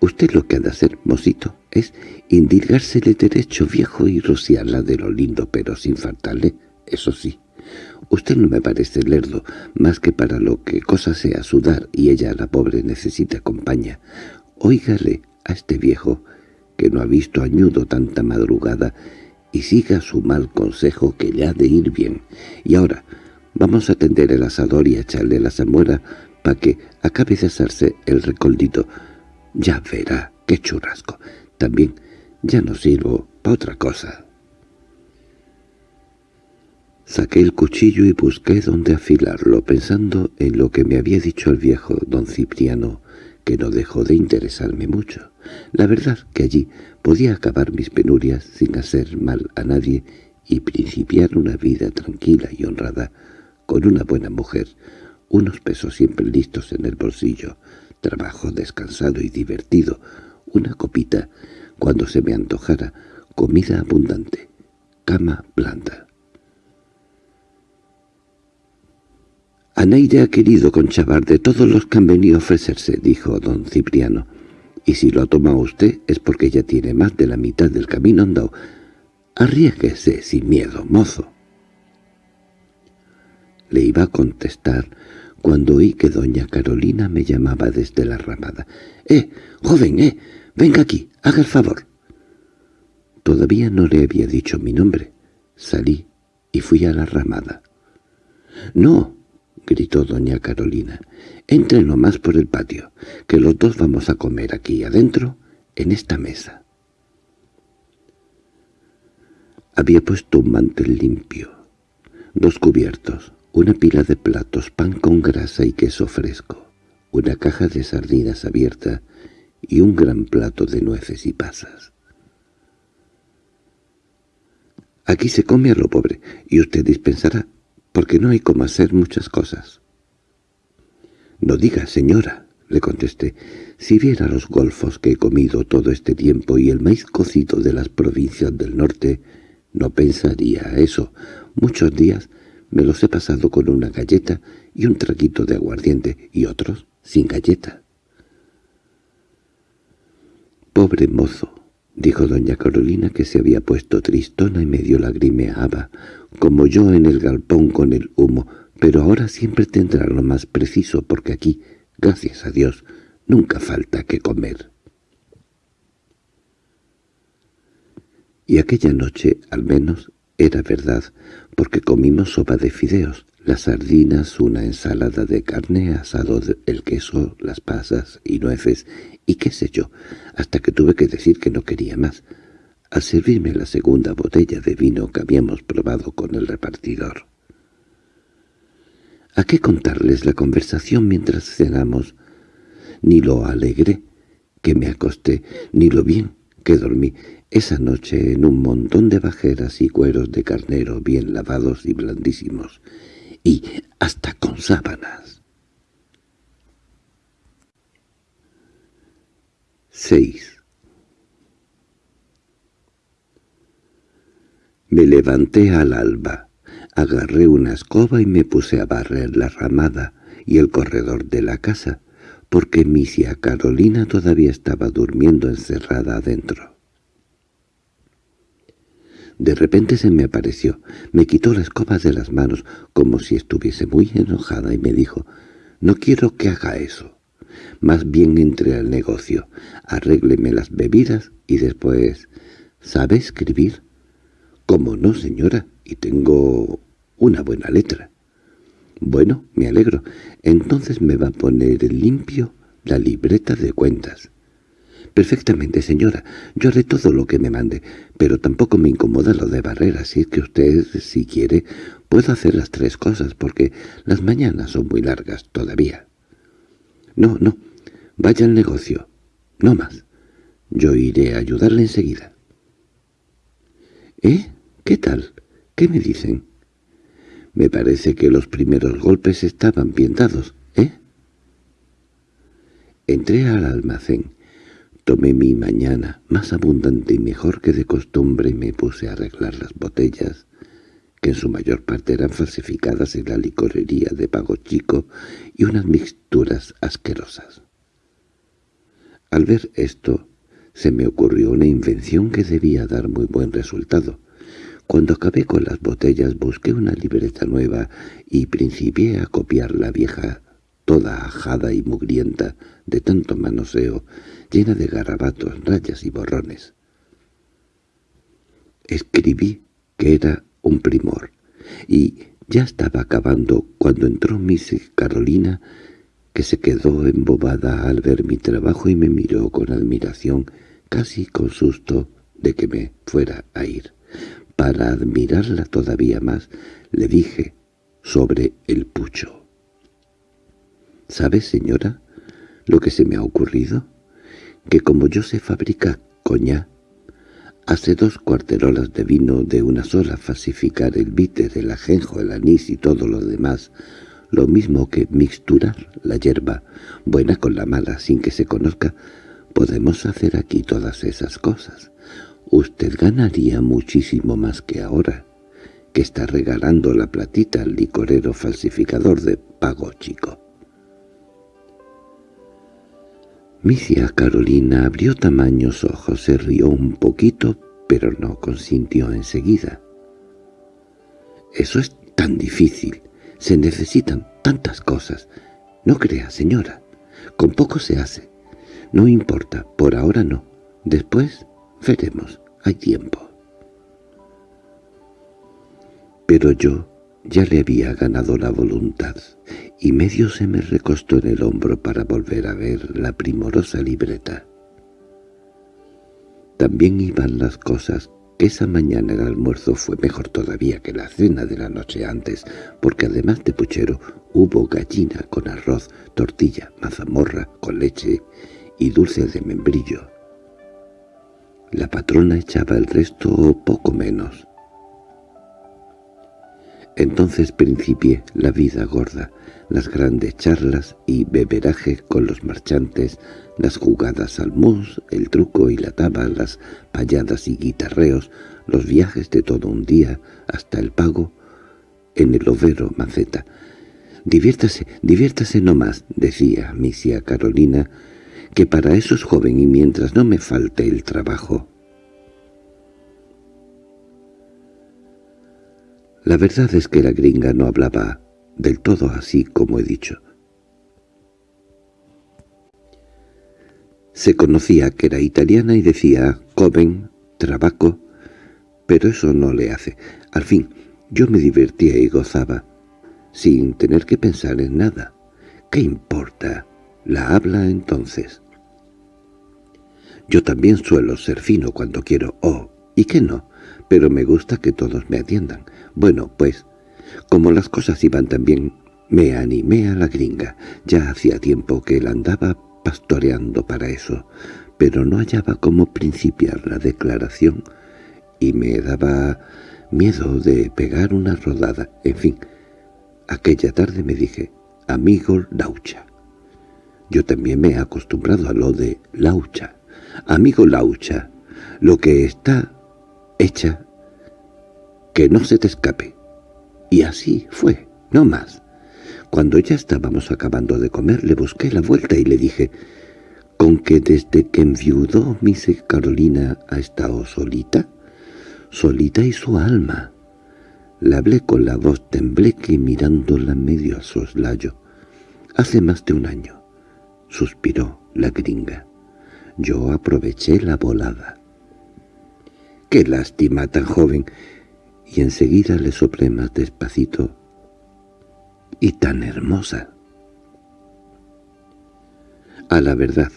usted lo que ha de hacer, mocito, es indilgársele derecho viejo y rociarla de lo lindo, pero sin faltarle, eso sí. Usted no me parece lerdo, más que para lo que cosa sea sudar, y ella, la pobre, necesita compañía. Óigale a este viejo, que no ha visto añudo tanta madrugada, y siga su mal consejo que le ha de ir bien. Y ahora vamos a tender el asador y a echarle la zamuera para que acabe de hacerse el recoldito. Ya verá, qué churrasco. También ya no sirvo para otra cosa. Saqué el cuchillo y busqué dónde afilarlo, pensando en lo que me había dicho el viejo don Cipriano, que no dejó de interesarme mucho. La verdad que allí podía acabar mis penurias sin hacer mal a nadie y principiar una vida tranquila y honrada con una buena mujer, unos pesos siempre listos en el bolsillo, trabajo descansado y divertido, una copita cuando se me antojara, comida abundante, cama blanda. Anaide ha querido conchavar de todos los que han venido a ofrecerse, dijo don Cipriano. Y si lo ha tomado usted es porque ya tiene más de la mitad del camino andado. Arriesguese sin miedo, mozo. Le iba a contestar cuando oí que doña Carolina me llamaba desde la ramada. —¡Eh, joven, eh! Venga aquí, haga el favor. Todavía no le había dicho mi nombre. Salí y fui a la ramada. —No —gritó doña Carolina—, entren nomás por el patio, que los dos vamos a comer aquí adentro, en esta mesa. Había puesto un mantel limpio, dos cubiertos, una pila de platos, pan con grasa y queso fresco, una caja de sardinas abierta y un gran plato de nueces y pasas. —Aquí se come a lo pobre, y usted dispensará porque no hay como hacer muchas cosas. —No diga, señora —le contesté—, si viera los golfos que he comido todo este tiempo y el maíz cocido de las provincias del norte, no pensaría eso. Muchos días me los he pasado con una galleta y un traguito de aguardiente, y otros sin galleta. —Pobre mozo —dijo doña Carolina, que se había puesto tristona y medio lagrimeaba, como yo en el galpón con el humo, pero ahora siempre tendrá lo más preciso, porque aquí, gracias a Dios, nunca falta que comer. Y aquella noche, al menos, era verdad, porque comimos sopa de fideos, las sardinas, una ensalada de carne, asado el queso, las pasas y nueces, y qué sé yo, hasta que tuve que decir que no quería más, al servirme la segunda botella de vino que habíamos probado con el repartidor. ¿A qué contarles la conversación mientras cenamos? Ni lo alegre que me acosté, ni lo bien que dormí esa noche en un montón de bajeras y cueros de carnero bien lavados y blandísimos, y hasta con sábanas. 6. Me levanté al alba, agarré una escoba y me puse a barrer la ramada y el corredor de la casa, porque misia Carolina todavía estaba durmiendo encerrada adentro. De repente se me apareció, me quitó la escoba de las manos, como si estuviese muy enojada, y me dijo, «No quiero que haga eso. Más bien entre al negocio, arrégleme las bebidas y después... ¿Sabe escribir?» «¿Cómo no, señora? Y tengo una buena letra». «Bueno, me alegro. Entonces me va a poner limpio la libreta de cuentas». —Perfectamente, señora. Yo haré todo lo que me mande, pero tampoco me incomoda lo de barrera. Si es que usted, si quiere, puedo hacer las tres cosas, porque las mañanas son muy largas todavía. —No, no. Vaya al negocio. No más. Yo iré a ayudarle enseguida. —¿Eh? ¿Qué tal? ¿Qué me dicen? Me parece que los primeros golpes estaban bien dados, ¿eh? Entré al almacén. Tomé mi mañana, más abundante y mejor que de costumbre, y me puse a arreglar las botellas, que en su mayor parte eran falsificadas en la licorería de Pago Chico, y unas mixturas asquerosas. Al ver esto, se me ocurrió una invención que debía dar muy buen resultado. Cuando acabé con las botellas busqué una libreta nueva y principié a copiar la vieja, toda ajada y mugrienta de tanto manoseo, llena de garabatos, rayas y borrones. Escribí que era un primor, y ya estaba acabando cuando entró Miss Carolina, que se quedó embobada al ver mi trabajo y me miró con admiración, casi con susto de que me fuera a ir. Para admirarla todavía más, le dije sobre el pucho. —¿Sabe, señora, lo que se me ha ocurrido? que como yo sé fabricar coña, hace dos cuarterolas de vino de una sola falsificar el bitter, el ajenjo, el anís y todo lo demás, lo mismo que mixturar la hierba, buena con la mala, sin que se conozca, podemos hacer aquí todas esas cosas. Usted ganaría muchísimo más que ahora, que está regalando la platita al licorero falsificador de pago chico. Misia Carolina abrió tamaños ojos, se rió un poquito, pero no consintió enseguida. «Eso es tan difícil. Se necesitan tantas cosas. No crea, señora. Con poco se hace. No importa, por ahora no. Después veremos. Hay tiempo». Pero yo ya le había ganado la voluntad, y medio se me recostó en el hombro para volver a ver la primorosa libreta. También iban las cosas que esa mañana el almuerzo fue mejor todavía que la cena de la noche antes, porque además de puchero hubo gallina con arroz, tortilla, mazamorra con leche y dulce de membrillo. La patrona echaba el resto o poco menos. Entonces principié la vida gorda, las grandes charlas y beberaje con los marchantes, las jugadas al mus, el truco y la taba, las payadas y guitarreos, los viajes de todo un día hasta el pago en el overo maceta. «Diviértase, diviértase no más», decía misia Carolina, «que para eso es joven y mientras no me falte el trabajo». La verdad es que la gringa no hablaba del todo así como he dicho. Se conocía que era italiana y decía «joven», «trabaco», pero eso no le hace. Al fin, yo me divertía y gozaba, sin tener que pensar en nada. ¿Qué importa? La habla entonces. Yo también suelo ser fino cuando quiero, oh, ¿y qué no? Pero me gusta que todos me atiendan. Bueno, pues, como las cosas iban tan bien, me animé a la gringa. Ya hacía tiempo que él andaba pastoreando para eso, pero no hallaba cómo principiar la declaración y me daba miedo de pegar una rodada. En fin, aquella tarde me dije, amigo Laucha. Yo también me he acostumbrado a lo de Laucha. Amigo Laucha, lo que está hecha, que no se te escape. Y así fue, no más. Cuando ya estábamos acabando de comer, le busqué la vuelta y le dije, ¿con que desde que enviudó Miss Carolina ha estado solita? Solita y su alma. Le hablé con la voz tembleque y mirándola medio a soslayo. Hace más de un año, suspiró la gringa. Yo aproveché la volada. ¡Qué lástima tan joven! Y enseguida le soplé más despacito y tan hermosa. A la verdad,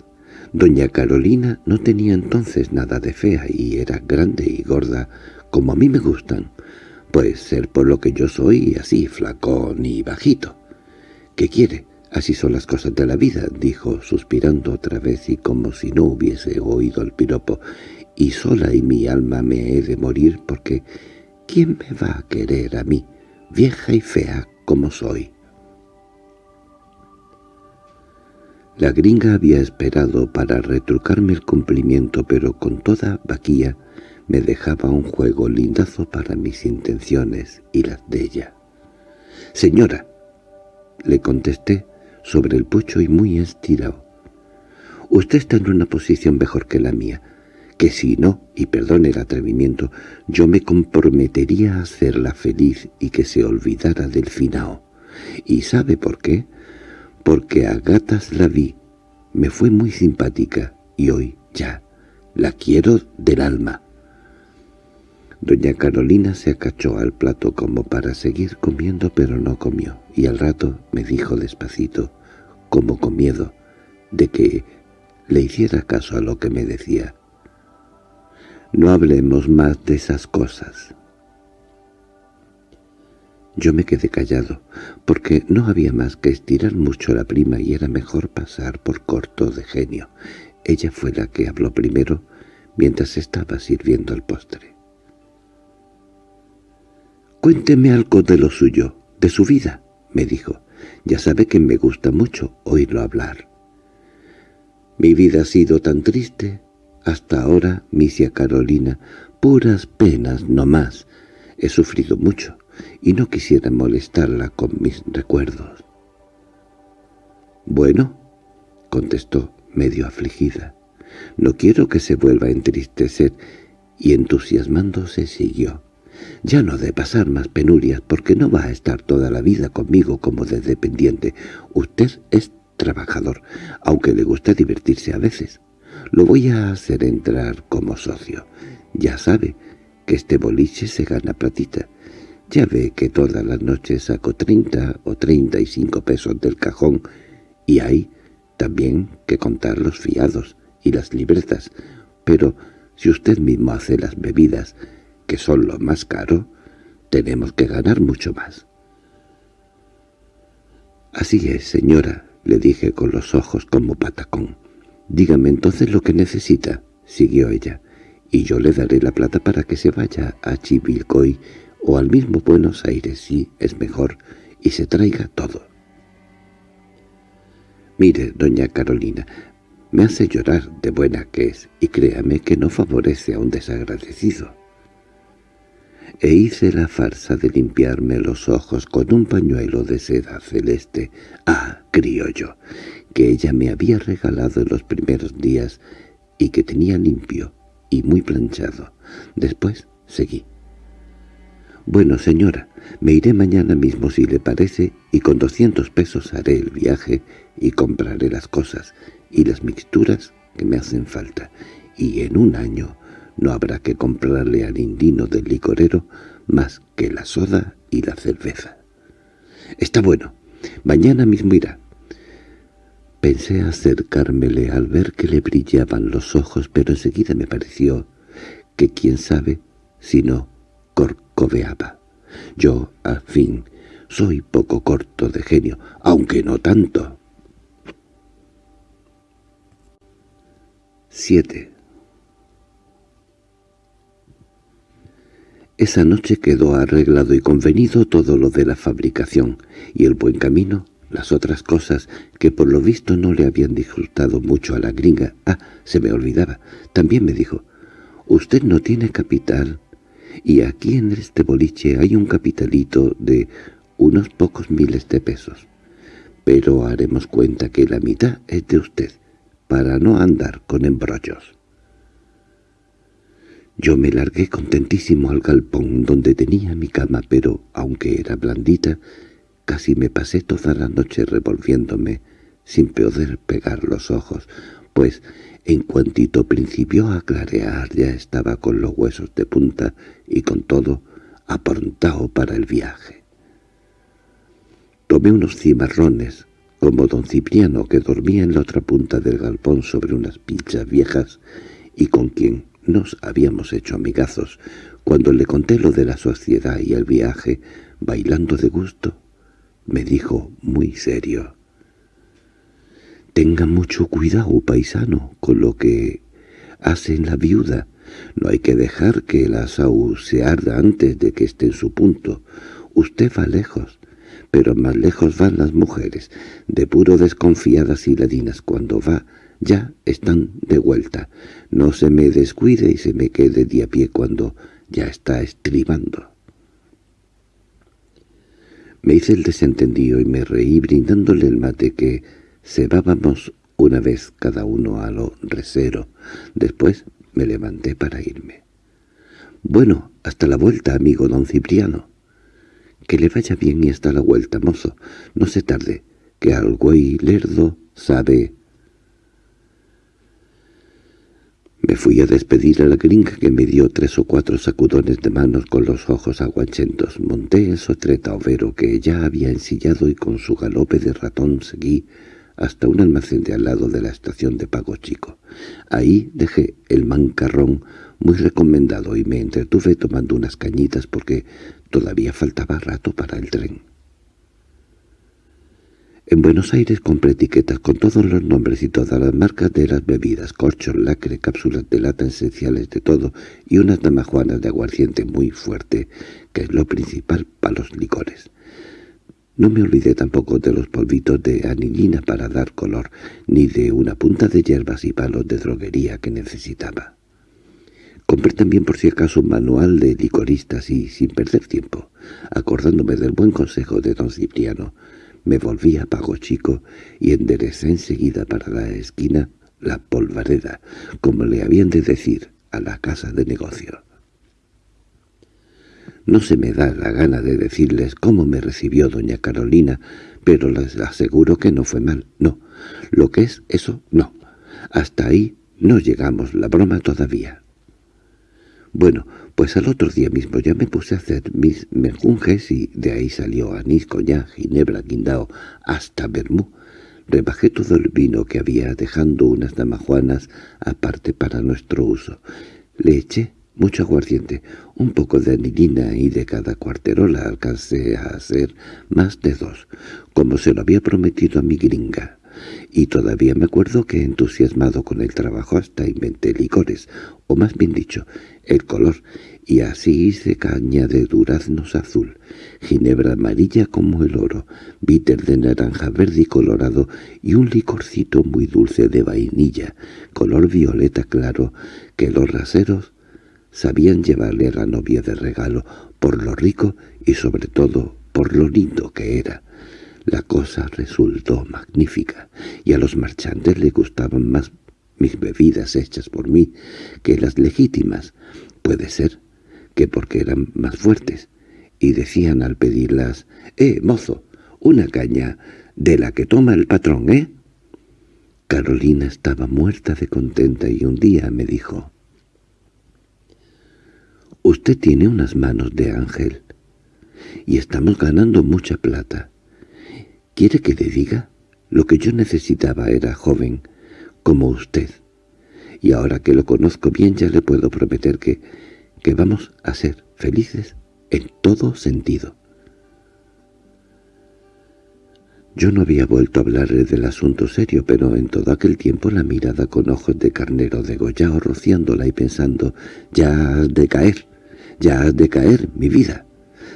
doña Carolina no tenía entonces nada de fea y era grande y gorda como a mí me gustan. Puede ser por lo que yo soy así, flacón y bajito. ¿Qué quiere? Así son las cosas de la vida, dijo, suspirando otra vez y como si no hubiese oído el piropo. Y sola y mi alma me he de morir porque ¿quién me va a querer a mí, vieja y fea como soy? La gringa había esperado para retrucarme el cumplimiento, pero con toda vaquía me dejaba un juego lindazo para mis intenciones y las de ella. «Señora», le contesté sobre el pucho y muy estirado, «usted está en una posición mejor que la mía, que si no, y perdone el atrevimiento, yo me comprometería a hacerla feliz y que se olvidara del finao. ¿Y sabe por qué?» porque a gatas la vi, me fue muy simpática, y hoy, ya, la quiero del alma. Doña Carolina se acachó al plato como para seguir comiendo, pero no comió, y al rato me dijo despacito, como con miedo, de que le hiciera caso a lo que me decía. «No hablemos más de esas cosas. Yo me quedé callado, porque no había más que estirar mucho la prima y era mejor pasar por corto de genio. Ella fue la que habló primero, mientras estaba sirviendo el postre. «Cuénteme algo de lo suyo, de su vida», me dijo. «Ya sabe que me gusta mucho oírlo hablar». «Mi vida ha sido tan triste. Hasta ahora, misia Carolina, puras penas no más. He sufrido mucho y no quisiera molestarla con mis recuerdos. «Bueno», contestó, medio afligida, «no quiero que se vuelva a entristecer», y entusiasmándose siguió. «Ya no de pasar más penurias, porque no va a estar toda la vida conmigo como de dependiente. Usted es trabajador, aunque le gusta divertirse a veces. Lo voy a hacer entrar como socio. Ya sabe que este boliche se gana platita. Ya ve que todas las noches saco treinta o treinta y cinco pesos del cajón y hay también que contar los fiados y las libretas, pero Si usted mismo hace las bebidas, que son lo más caro, tenemos que ganar mucho más. —Así es, señora —le dije con los ojos como patacón. —Dígame entonces lo que necesita —siguió ella—, y yo le daré la plata para que se vaya a Chivilcoy o al mismo Buenos Aires, si es mejor, y se traiga todo. Mire, doña Carolina, me hace llorar de buena que es, y créame que no favorece a un desagradecido. E hice la farsa de limpiarme los ojos con un pañuelo de seda celeste, ah, criollo, que ella me había regalado en los primeros días y que tenía limpio y muy planchado. Después seguí. «Bueno, señora, me iré mañana mismo si le parece y con doscientos pesos haré el viaje y compraré las cosas y las mixturas que me hacen falta, y en un año no habrá que comprarle al indino del licorero más que la soda y la cerveza. Está bueno, mañana mismo irá. Pensé acercármele al ver que le brillaban los ojos, pero enseguida me pareció que quién sabe si no corcoveaba. Yo, al fin, soy poco corto de genio, aunque no tanto. 7. Esa noche quedó arreglado y convenido todo lo de la fabricación, y el buen camino, las otras cosas que por lo visto no le habían disgustado mucho a la gringa. Ah, se me olvidaba. También me dijo, «Usted no tiene capital, y aquí en este boliche hay un capitalito de unos pocos miles de pesos. Pero haremos cuenta que la mitad es de usted para no andar con embrollos. Yo me largué contentísimo al galpón donde tenía mi cama, pero, aunque era blandita, casi me pasé toda la noche revolviéndome, sin poder pegar los ojos, pues en cuantito principió a clarear ya estaba con los huesos de punta y con todo aprontado para el viaje. Tomé unos cimarrones, como don Cipriano que dormía en la otra punta del galpón sobre unas pinchas viejas y con quien nos habíamos hecho amigazos, cuando le conté lo de la sociedad y el viaje, bailando de gusto, me dijo muy serio. «Tenga mucho cuidado, paisano, con lo que hace en la viuda. No hay que dejar que el asau se arda antes de que esté en su punto. Usted va lejos, pero más lejos van las mujeres, de puro desconfiadas y ladinas cuando va, ya están de vuelta. No se me descuide y se me quede de a pie cuando ya está estribando. Me hice el desentendido y me reí brindándole el mate que cebábamos una vez cada uno a lo resero. Después me levanté para irme. «Bueno, hasta la vuelta, amigo don Cipriano». Que le vaya bien y hasta la vuelta, mozo. No se tarde, que al güey lerdo sabe... Me fui a despedir a la gringa que me dio tres o cuatro sacudones de manos con los ojos aguachentos. Monté el sotreta overo que ya había ensillado y con su galope de ratón seguí hasta un almacén de al lado de la estación de Pago Chico. Ahí dejé el mancarrón muy recomendado y me entretuve tomando unas cañitas porque Todavía faltaba rato para el tren. En Buenos Aires compré etiquetas con todos los nombres y todas las marcas de las bebidas, corchos, lacre, cápsulas de lata esenciales de todo y unas damajuanas de aguardiente muy fuerte, que es lo principal para los licores. No me olvidé tampoco de los polvitos de anilina para dar color, ni de una punta de hierbas y palos de droguería que necesitaba. Compré también por si acaso un manual de licoristas y, sin perder tiempo, acordándome del buen consejo de don Cipriano, me volví a Pago Chico y enderecé enseguida para la esquina la polvareda, como le habían de decir, a la casa de negocio. No se me da la gana de decirles cómo me recibió doña Carolina, pero les aseguro que no fue mal, no. Lo que es eso, no. Hasta ahí no llegamos la broma todavía. Bueno, pues al otro día mismo ya me puse a hacer mis menjunjes y de ahí salió anís, coñac, ginebra, guindao, hasta vermú. Rebajé todo el vino que había, dejando unas damajuanas aparte para nuestro uso. Le eché mucho aguardiente, un poco de anilina y de cada cuarterola alcancé a hacer más de dos, como se lo había prometido a mi gringa. Y todavía me acuerdo que entusiasmado con el trabajo hasta inventé licores, o más bien dicho, el color, y así hice caña de duraznos azul, ginebra amarilla como el oro, bitter de naranja verde y colorado y un licorcito muy dulce de vainilla, color violeta claro, que los raseros sabían llevarle a la novia de regalo por lo rico y sobre todo por lo lindo que era. La cosa resultó magnífica, y a los marchantes le gustaban más mis bebidas hechas por mí que las legítimas. Puede ser que porque eran más fuertes, y decían al pedirlas, «Eh, mozo, una caña de la que toma el patrón, ¿eh?» Carolina estaba muerta de contenta y un día me dijo, «Usted tiene unas manos de ángel, y estamos ganando mucha plata. ¿Quiere que le diga? Lo que yo necesitaba era joven, como usted, y ahora que lo conozco bien ya le puedo prometer que que vamos a ser felices en todo sentido. Yo no había vuelto a hablarle del asunto serio, pero en todo aquel tiempo la mirada con ojos de carnero degollado rociándola y pensando, «Ya has de caer, ya has de caer, mi vida».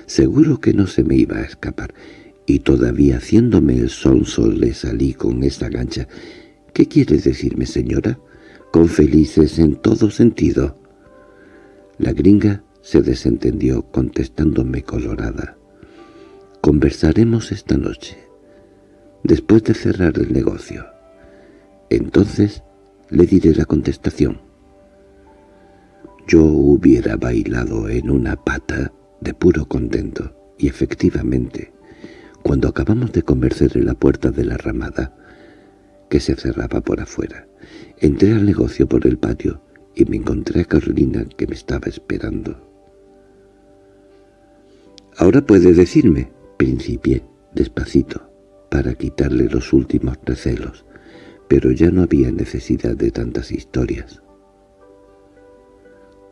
Seguro que no se me iba a escapar, y todavía haciéndome el sol le salí con esta gancha. «¿Qué quiere decirme, señora?» «Con felices en todo sentido». La gringa se desentendió contestándome colorada. «Conversaremos esta noche, después de cerrar el negocio. Entonces le diré la contestación». Yo hubiera bailado en una pata de puro contento, y efectivamente, cuando acabamos de conversar en la puerta de la ramada, que se cerraba por afuera, entré al negocio por el patio y me encontré a Carolina que me estaba esperando. «Ahora puede decirme», principié, despacito, para quitarle los últimos recelos, pero ya no había necesidad de tantas historias.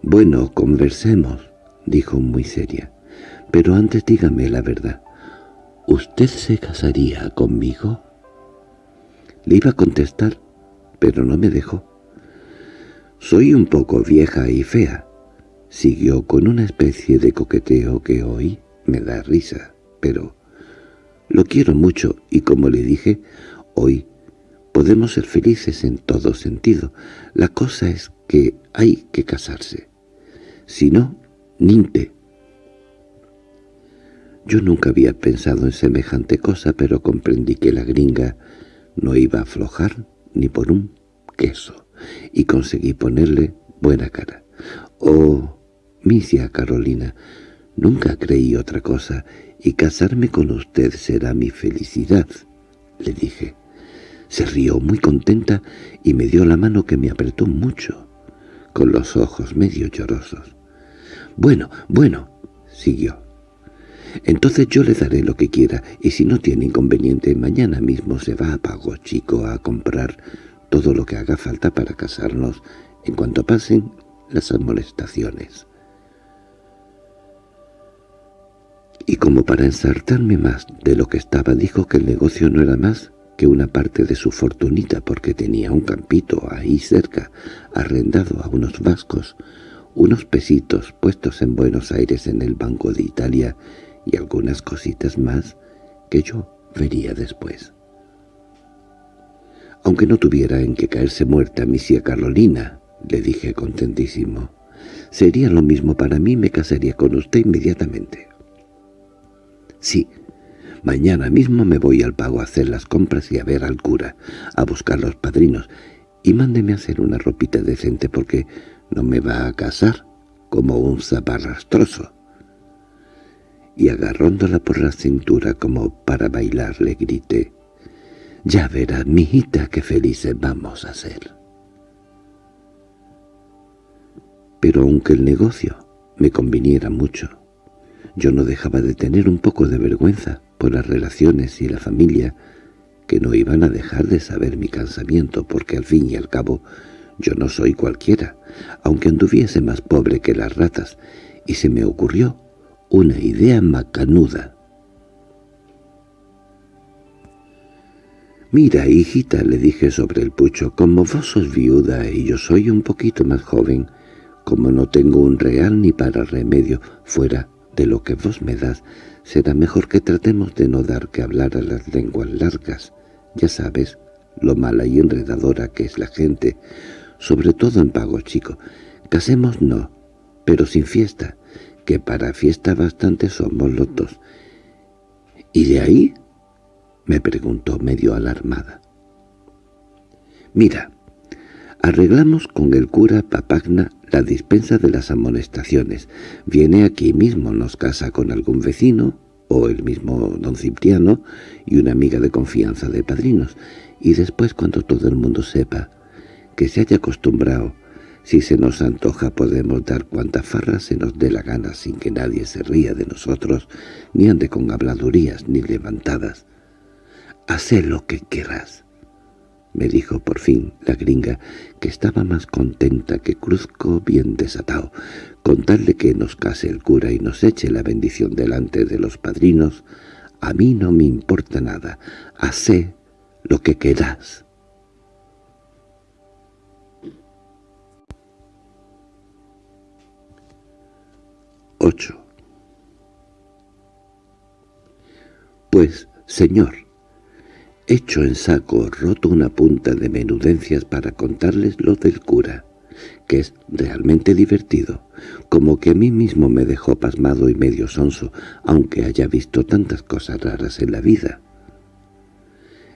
«Bueno, conversemos», dijo muy seria, «pero antes dígame la verdad. ¿Usted se casaría conmigo?» Le iba a contestar, pero no me dejó. «Soy un poco vieja y fea», siguió con una especie de coqueteo que hoy me da risa, pero lo quiero mucho y como le dije, hoy podemos ser felices en todo sentido. La cosa es que hay que casarse. Si no, ninte. Yo nunca había pensado en semejante cosa, pero comprendí que la gringa no iba a aflojar ni por un queso y conseguí ponerle buena cara. «Oh, misia Carolina, nunca creí otra cosa, y casarme con usted será mi felicidad», le dije. Se rió muy contenta y me dio la mano que me apretó mucho, con los ojos medio llorosos. «Bueno, bueno», siguió. «Entonces yo le daré lo que quiera, y si no tiene inconveniente, mañana mismo se va a Pago Chico a comprar todo lo que haga falta para casarnos en cuanto pasen las amonestaciones. Y como para ensartarme más de lo que estaba, dijo que el negocio no era más que una parte de su fortunita porque tenía un campito ahí cerca, arrendado a unos vascos, unos pesitos puestos en Buenos Aires en el Banco de Italia y algunas cositas más que yo vería después aunque no tuviera en que caerse muerta misia Carolina, le dije contentísimo. Sería lo mismo para mí, me casaría con usted inmediatamente. Sí, mañana mismo me voy al pago a hacer las compras y a ver al cura, a buscar los padrinos, y mándeme a hacer una ropita decente porque no me va a casar como un zaparrastroso. Y agarrándola por la cintura como para bailar le grité, ya verás, mijita, qué felices vamos a ser. Pero aunque el negocio me conviniera mucho, yo no dejaba de tener un poco de vergüenza por las relaciones y la familia, que no iban a dejar de saber mi cansamiento porque al fin y al cabo Yo no soy cualquiera, aunque anduviese más pobre que las ratas, y se me ocurrió una idea macanuda. «Mira, hijita», le dije sobre el pucho, «como vos sos viuda y yo soy un poquito más joven, como no tengo un real ni para remedio fuera de lo que vos me das, será mejor que tratemos de no dar que hablar a las lenguas largas. Ya sabes lo mala y enredadora que es la gente, sobre todo en pago chico. Casemos no, pero sin fiesta, que para fiesta bastante somos los dos. ¿Y de ahí? me preguntó medio alarmada. Mira, arreglamos con el cura Papagna la dispensa de las amonestaciones. Viene aquí mismo, nos casa con algún vecino, o el mismo don Cipriano, y una amiga de confianza de padrinos, y después cuando todo el mundo sepa que se haya acostumbrado, si se nos antoja podemos dar cuanta farra se nos dé la gana sin que nadie se ría de nosotros, ni ande con habladurías ni levantadas. «Hacé lo que quieras», me dijo por fin la gringa, que estaba más contenta que Cruzco bien desatado, contarle que nos case el cura y nos eche la bendición delante de los padrinos, a mí no me importa nada, hacé lo que querás. 8. Pues, señor, hecho en saco roto una punta de menudencias para contarles lo del cura, que es realmente divertido, como que a mí mismo me dejó pasmado y medio sonso, aunque haya visto tantas cosas raras en la vida.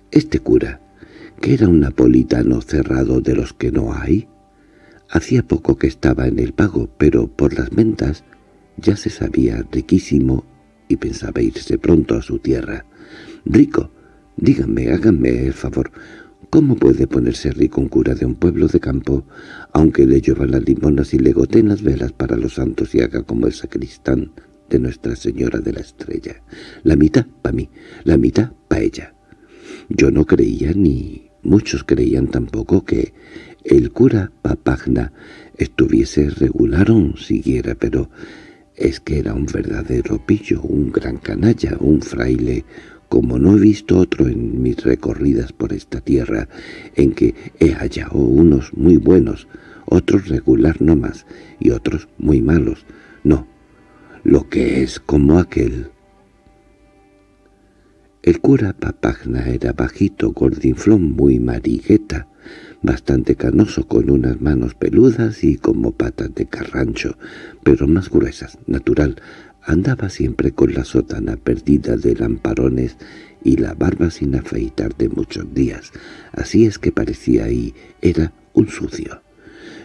Este cura, que era un napolitano cerrado de los que no hay, hacía poco que estaba en el pago, pero por las ventas ya se sabía riquísimo y pensaba irse pronto a su tierra. Rico, díganme, háganme el favor, ¿cómo puede ponerse rico un cura de un pueblo de campo, aunque le llevan las limonas y le goten las velas para los santos y haga como el sacristán de Nuestra Señora de la Estrella? La mitad para mí, la mitad para ella. Yo no creía, ni muchos creían tampoco, que el cura Papagna estuviese regular o siguiera, pero es que era un verdadero pillo, un gran canalla, un fraile, como no he visto otro en mis recorridas por esta tierra, en que he hallado unos muy buenos, otros regular no más, y otros muy malos. No, lo que es como aquel el cura Papagna era bajito, gordinflón, muy marigueta, bastante canoso, con unas manos peludas y como patas de carrancho, pero más gruesas, natural. Andaba siempre con la sotana perdida de lamparones y la barba sin afeitar de muchos días. Así es que parecía y era un sucio.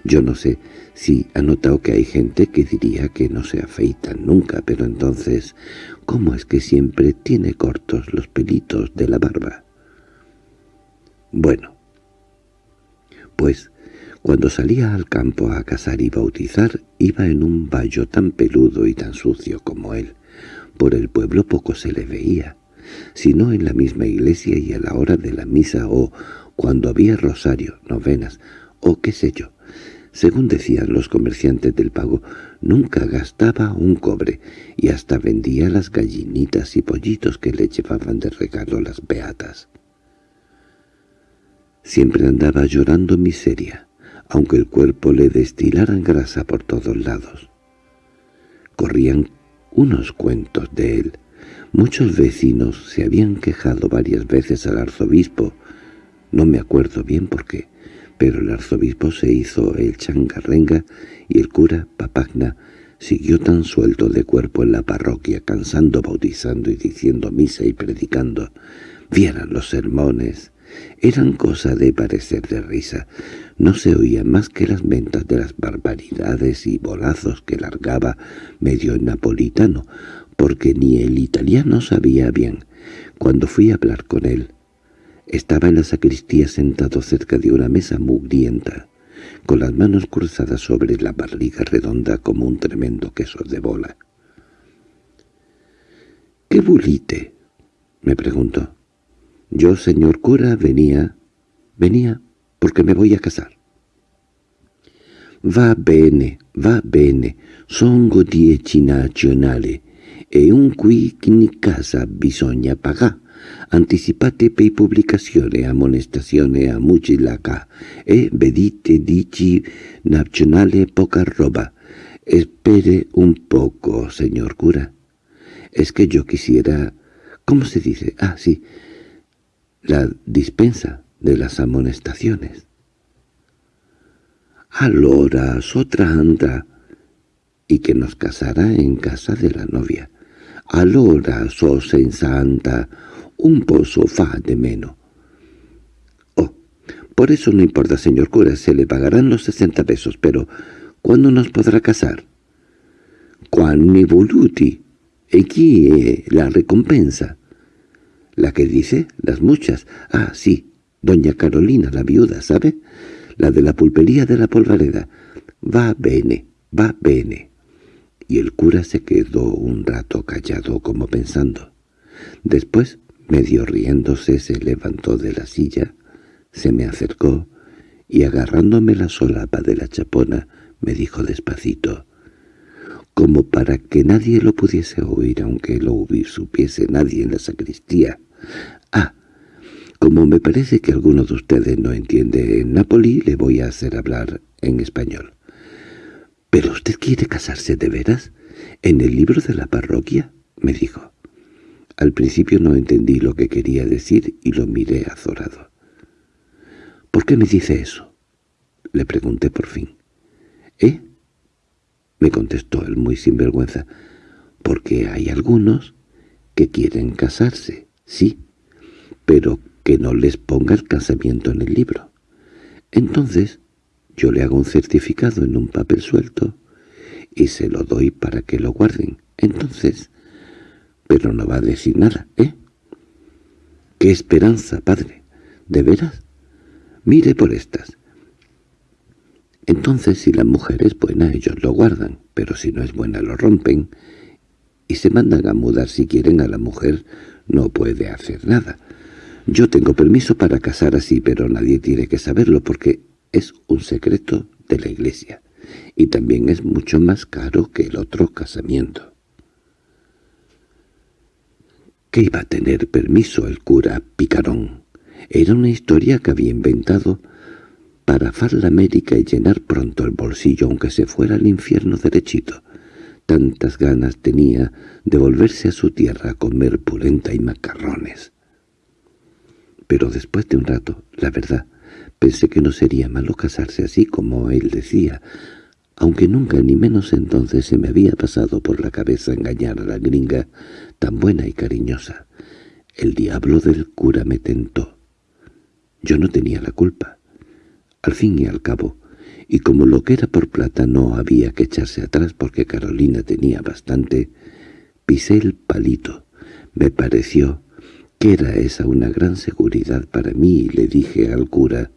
Yo no sé si ha notado que hay gente que diría que no se afeitan nunca, pero entonces, ¿cómo es que siempre tiene cortos los pelitos de la barba? Bueno, pues cuando salía al campo a cazar y bautizar, iba en un vallo tan peludo y tan sucio como él. Por el pueblo poco se le veía, sino en la misma iglesia y a la hora de la misa o cuando había rosario, novenas, o qué sé yo. Según decían los comerciantes del pago, nunca gastaba un cobre y hasta vendía las gallinitas y pollitos que le llevaban de regalo las beatas. Siempre andaba llorando miseria, aunque el cuerpo le destilaran grasa por todos lados. Corrían unos cuentos de él. Muchos vecinos se habían quejado varias veces al arzobispo, no me acuerdo bien por qué, pero el arzobispo se hizo el changarrenga y el cura, Papagna, siguió tan suelto de cuerpo en la parroquia, cansando, bautizando y diciendo misa y predicando. Vieran los sermones. Eran cosa de parecer de risa. No se oían más que las mentas de las barbaridades y bolazos que largaba medio napolitano, porque ni el italiano sabía bien. Cuando fui a hablar con él, estaba en la sacristía sentado cerca de una mesa mugrienta, con las manos cruzadas sobre la barriga redonda como un tremendo queso de bola. —¿Qué bulite? —me preguntó. —Yo, señor cura, venía... venía porque me voy a casar. Va bene, va bene, songo dieci nazionale, e un qui in casa bisogna pagare. Anticipate per pubblicazione, amonestazione a mucilaca, e vedite dici nazionale poca roba. Espere un poco, señor cura. Es que yo quisiera... ¿Cómo se dice? Ah, sí. La dispensa de las amonestaciones. Alora, otra anda, y que nos casara en casa de la novia. Alora, so santa, un pozo fa de menos. Oh, por eso no importa, señor cura, se le pagarán los sesenta pesos, pero ¿cuándo nos podrá casar? Quan mi voluti. Aquí es la recompensa. La que dice, las muchas. Ah, sí, doña Carolina, la viuda, ¿sabe? La de la pulpería de la polvareda. Va bene, va bene. Y el cura se quedó un rato callado como pensando. Después, medio riéndose, se levantó de la silla, se me acercó y agarrándome la solapa de la chapona me dijo despacito, como para que nadie lo pudiese oír aunque lo supiese nadie en la sacristía. «Ah, como me parece que alguno de ustedes no entiende en Napoli, le voy a hacer hablar en español. —¿Pero usted quiere casarse de veras? ¿En el libro de la parroquia? —me dijo. Al principio no entendí lo que quería decir y lo miré azorado. —¿Por qué me dice eso? —le pregunté por fin. —¿Eh? —me contestó él muy sinvergüenza. —Porque hay algunos que quieren casarse, sí, pero que no les ponga el casamiento en el libro. Entonces yo le hago un certificado en un papel suelto y se lo doy para que lo guarden. Entonces, pero no va a decir nada, ¿eh? ¡Qué esperanza, padre! ¿De veras? Mire por estas. Entonces, si la mujer es buena, ellos lo guardan, pero si no es buena lo rompen y se mandan a mudar si quieren a la mujer, no puede hacer nada. Yo tengo permiso para casar así, pero nadie tiene que saberlo porque es un secreto de la iglesia, y también es mucho más caro que el otro casamiento. ¿Qué iba a tener permiso el cura Picarón? Era una historia que había inventado para far la América y llenar pronto el bolsillo aunque se fuera al infierno derechito. Tantas ganas tenía de volverse a su tierra a comer pulenta y macarrones. Pero después de un rato, la verdad, Pensé que no sería malo casarse así como él decía, aunque nunca ni menos entonces se me había pasado por la cabeza engañar a la gringa tan buena y cariñosa. El diablo del cura me tentó. Yo no tenía la culpa. Al fin y al cabo, y como lo que era por plata no había que echarse atrás porque Carolina tenía bastante, pisé el palito. Me pareció que era esa una gran seguridad para mí y le dije al cura,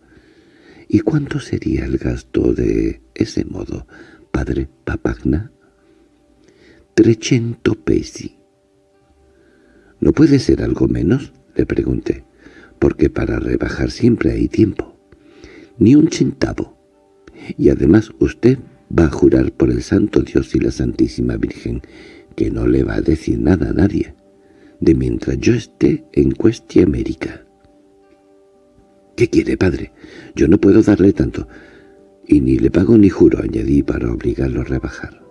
¿Y cuánto sería el gasto de ese modo, padre Papagna? —Trecento pesi. —¿No puede ser algo menos? —le pregunté—, porque para rebajar siempre hay tiempo. —Ni un centavo. Y además usted va a jurar por el Santo Dios y la Santísima Virgen que no le va a decir nada a nadie, de mientras yo esté en Cuestia América. —¿Qué quiere, padre? Yo no puedo darle tanto. Y ni le pago ni juro, añadí para obligarlo a rebajar.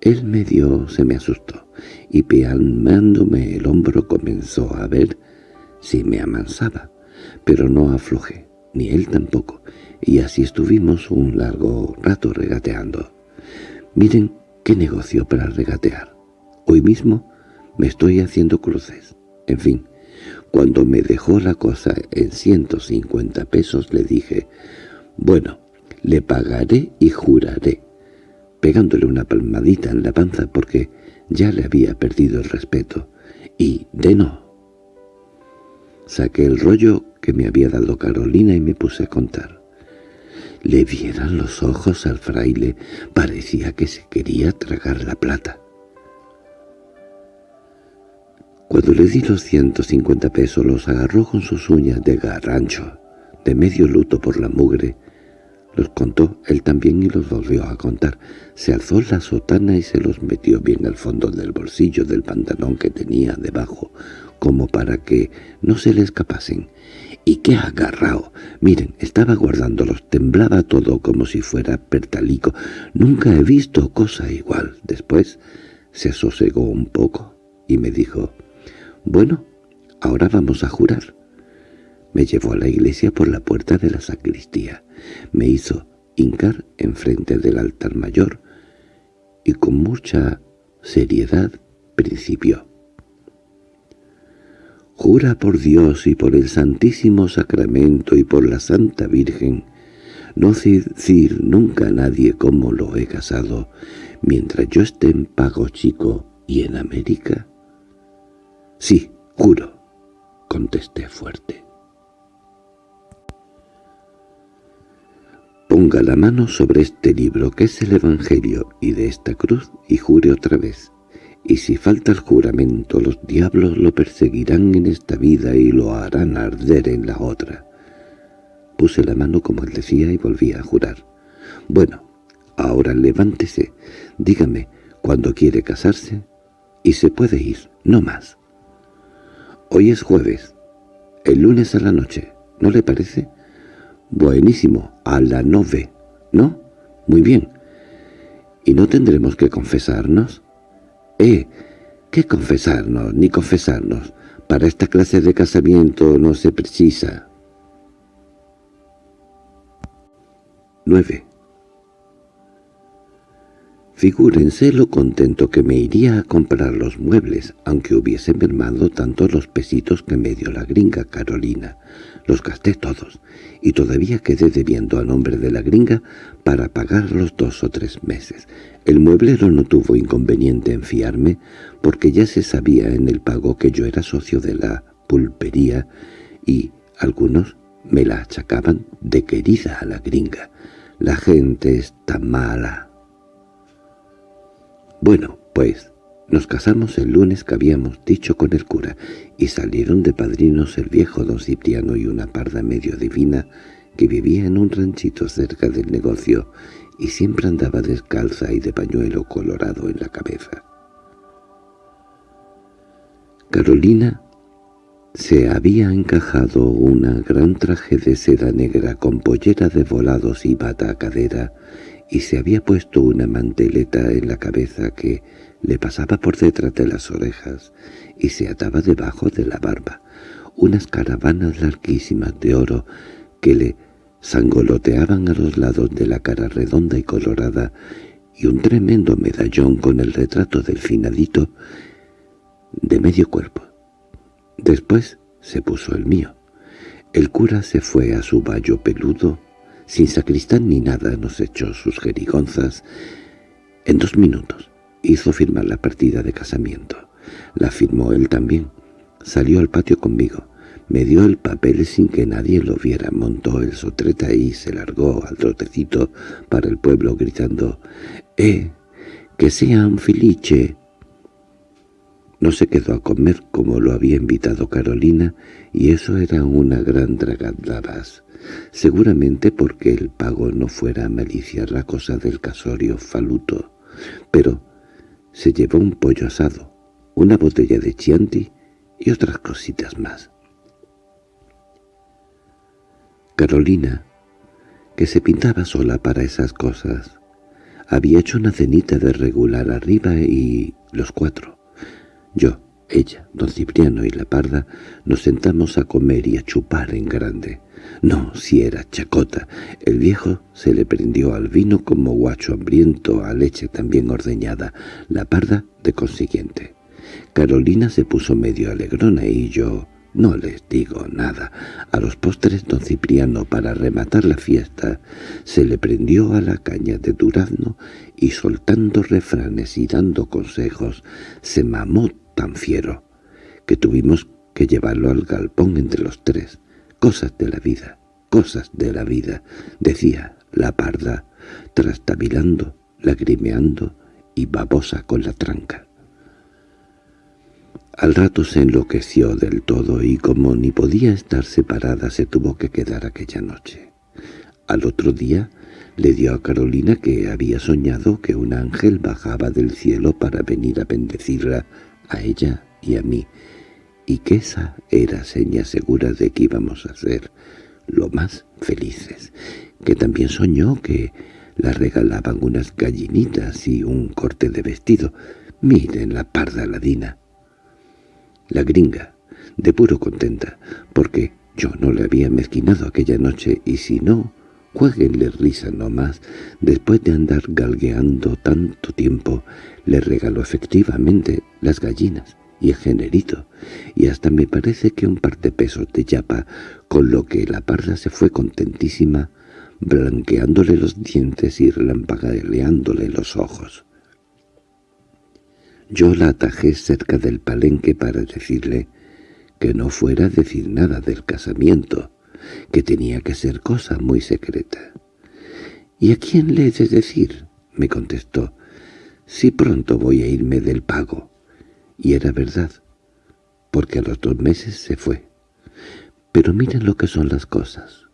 Él medio se me asustó, y pealmándome el hombro comenzó a ver si me amansaba, pero no aflojé, ni él tampoco, y así estuvimos un largo rato regateando. Miren qué negocio para regatear. Hoy mismo me estoy haciendo cruces. En fin, cuando me dejó la cosa en ciento cincuenta pesos le dije, «Bueno, le pagaré y juraré», pegándole una palmadita en la panza porque ya le había perdido el respeto. Y de no. Saqué el rollo que me había dado Carolina y me puse a contar. Le vieran los ojos al fraile, parecía que se quería tragar la plata. Cuando le di los ciento cincuenta pesos los agarró con sus uñas de garrancho, de medio luto por la mugre, Los contó él también y los volvió a contar. Se alzó la sotana y se los metió bien al fondo del bolsillo del pantalón que tenía debajo, como para que no se le escapasen. —¿Y qué agarrao? Miren, estaba guardándolos, temblaba todo como si fuera pertalico. Nunca he visto cosa igual. Después se sosegó un poco y me dijo, «Bueno, ahora vamos a jurar». Me llevó a la iglesia por la puerta de la sacristía. Me hizo hincar enfrente del altar mayor y con mucha seriedad principió. Jura por Dios y por el Santísimo Sacramento y por la Santa Virgen, no decir nunca a nadie cómo lo he casado, mientras yo esté en Pago Chico y en América. Sí, juro, contesté fuerte. Ponga la mano sobre este libro que es el Evangelio y de esta cruz y jure otra vez. Y si falta el juramento, los diablos lo perseguirán en esta vida y lo harán arder en la otra. Puse la mano como él decía y volví a jurar. Bueno, ahora levántese, dígame cuándo quiere casarse y se puede ir, no más. Hoy es jueves, el lunes a la noche, ¿no le parece? Buenísimo, a la nove, ¿no? Muy bien. ¿Y no tendremos que confesarnos? Eh, ¿qué confesarnos, ni confesarnos? Para esta clase de casamiento no se precisa. 9. Figúrense lo contento que me iría a comprar los muebles, aunque hubiese mermado tanto los pesitos que me dio la gringa Carolina. Los gasté todos, y todavía quedé debiendo a nombre de la gringa para pagar los dos o tres meses. El mueblero no tuvo inconveniente en fiarme, porque ya se sabía en el pago que yo era socio de la pulpería, y algunos me la achacaban de querida a la gringa. La gente está mala. Bueno, pues, nos casamos el lunes que habíamos dicho con el cura, y salieron de padrinos el viejo don Cipriano y una parda medio divina que vivía en un ranchito cerca del negocio y siempre andaba descalza y de pañuelo colorado en la cabeza. Carolina se había encajado una gran traje de seda negra con pollera de volados y bata a cadera y se había puesto una manteleta en la cabeza que le pasaba por detrás de las orejas y se ataba debajo de la barba, unas caravanas larguísimas de oro que le sangoloteaban a los lados de la cara redonda y colorada y un tremendo medallón con el retrato del finadito de medio cuerpo. Después se puso el mío. El cura se fue a su vallo peludo sin sacristán ni nada nos echó sus jerigonzas. En dos minutos hizo firmar la partida de casamiento. La firmó él también. Salió al patio conmigo. Me dio el papel sin que nadie lo viera. Montó el sotreta y se largó al trotecito para el pueblo gritando «¡Eh! ¡Que sea un filiche!» No se quedó a comer como lo había invitado Carolina, y eso era una gran dragadaras seguramente porque el pago no fuera a maliciar la cosa del casorio faluto, pero se llevó un pollo asado, una botella de chianti y otras cositas más. Carolina, que se pintaba sola para esas cosas, había hecho una cenita de regular arriba y los cuatro. Yo, ella, don Cipriano y la parda nos sentamos a comer y a chupar en grande. No, si era chacota. El viejo se le prendió al vino como guacho hambriento a leche también ordeñada, la parda de consiguiente. Carolina se puso medio alegrona y yo no les digo nada. A los postres don Cipriano, para rematar la fiesta, se le prendió a la caña de durazno y soltando refranes y dando consejos, se mamó tan fiero que tuvimos que llevarlo al galpón entre los tres. Cosas de la vida, cosas de la vida, decía la parda, trastabilando, lagrimeando y babosa con la tranca. Al rato se enloqueció del todo y como ni podía estar separada se tuvo que quedar aquella noche. Al otro día le dio a Carolina que había soñado que un ángel bajaba del cielo para venir a bendecirla a ella y a mí, y que esa era seña segura de que íbamos a ser lo más felices, que también soñó que la regalaban unas gallinitas y un corte de vestido. Miren la parda ladina. La gringa, de puro contenta, porque yo no le había mezquinado aquella noche y si no, jueguenle risa nomás, después de andar galgueando tanto tiempo, le regaló efectivamente las gallinas y el generito, y hasta me parece que un par de pesos de yapa, con lo que la parda se fue contentísima, blanqueándole los dientes y relampagueándole los ojos. Yo la atajé cerca del palenque para decirle que no fuera a decir nada del casamiento, que tenía que ser cosa muy secreta. —¿Y a quién le he de decir? —me contestó. —Si pronto voy a irme del pago. Y era verdad, porque a los dos meses se fue. Pero miren lo que son las cosas.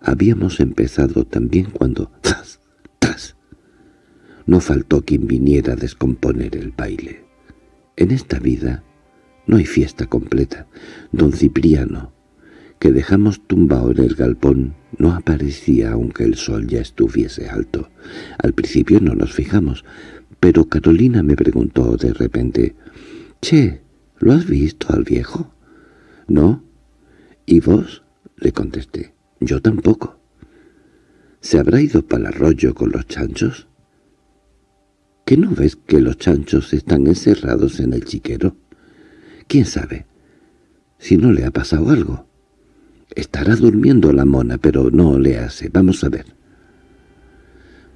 Habíamos empezado también cuando... ¡Tras! ¡Tras! No faltó quien viniera a descomponer el baile. En esta vida no hay fiesta completa. Don Cipriano, que dejamos tumbado en el galpón, no aparecía aunque el sol ya estuviese alto. Al principio no nos fijamos, pero Carolina me preguntó de repente, «Che, ¿lo has visto al viejo?» «No». «¿Y vos?» le contesté. «Yo tampoco». «¿Se habrá ido para el arroyo con los chanchos?» ¿Que no ves que los chanchos están encerrados en el chiquero? ¿Quién sabe? Si no le ha pasado algo. Estará durmiendo la mona, pero no le hace. Vamos a ver.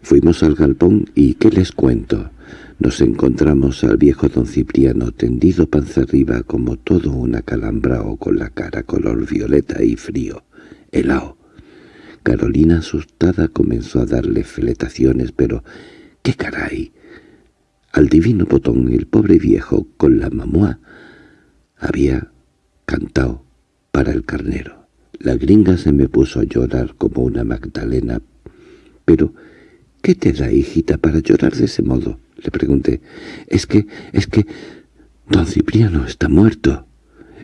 Fuimos al galpón y ¿qué les cuento? Nos encontramos al viejo don Cipriano tendido panza arriba como todo una o con la cara color violeta y frío, helao. Carolina asustada comenzó a darle fletaciones, pero ¡qué caray! Al divino botón el pobre viejo con la mamá había cantado para el carnero. La gringa se me puso a llorar como una Magdalena. —¿Pero qué te da, hijita, para llorar de ese modo? Le pregunté. —Es que, es que... Don Cipriano está muerto.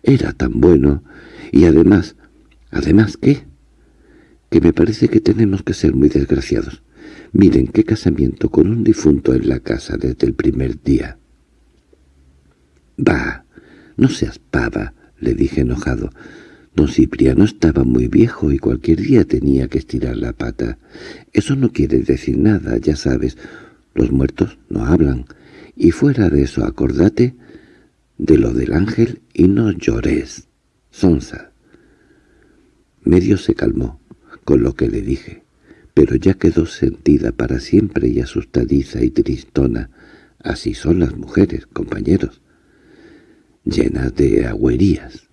Era tan bueno. Y además... ¿Además qué? Que me parece que tenemos que ser muy desgraciados. Miren qué casamiento con un difunto en la casa desde el primer día. —Bah, no seas pava —le dije enojado. Don Cipriano estaba muy viejo y cualquier día tenía que estirar la pata. Eso no quiere decir nada, ya sabes. Los muertos no hablan. Y fuera de eso, acordate de lo del ángel y no llores. Sonsa. Medio se calmó con lo que le dije, pero ya quedó sentida para siempre y asustadiza y tristona. Así son las mujeres, compañeros, llenas de agüerías.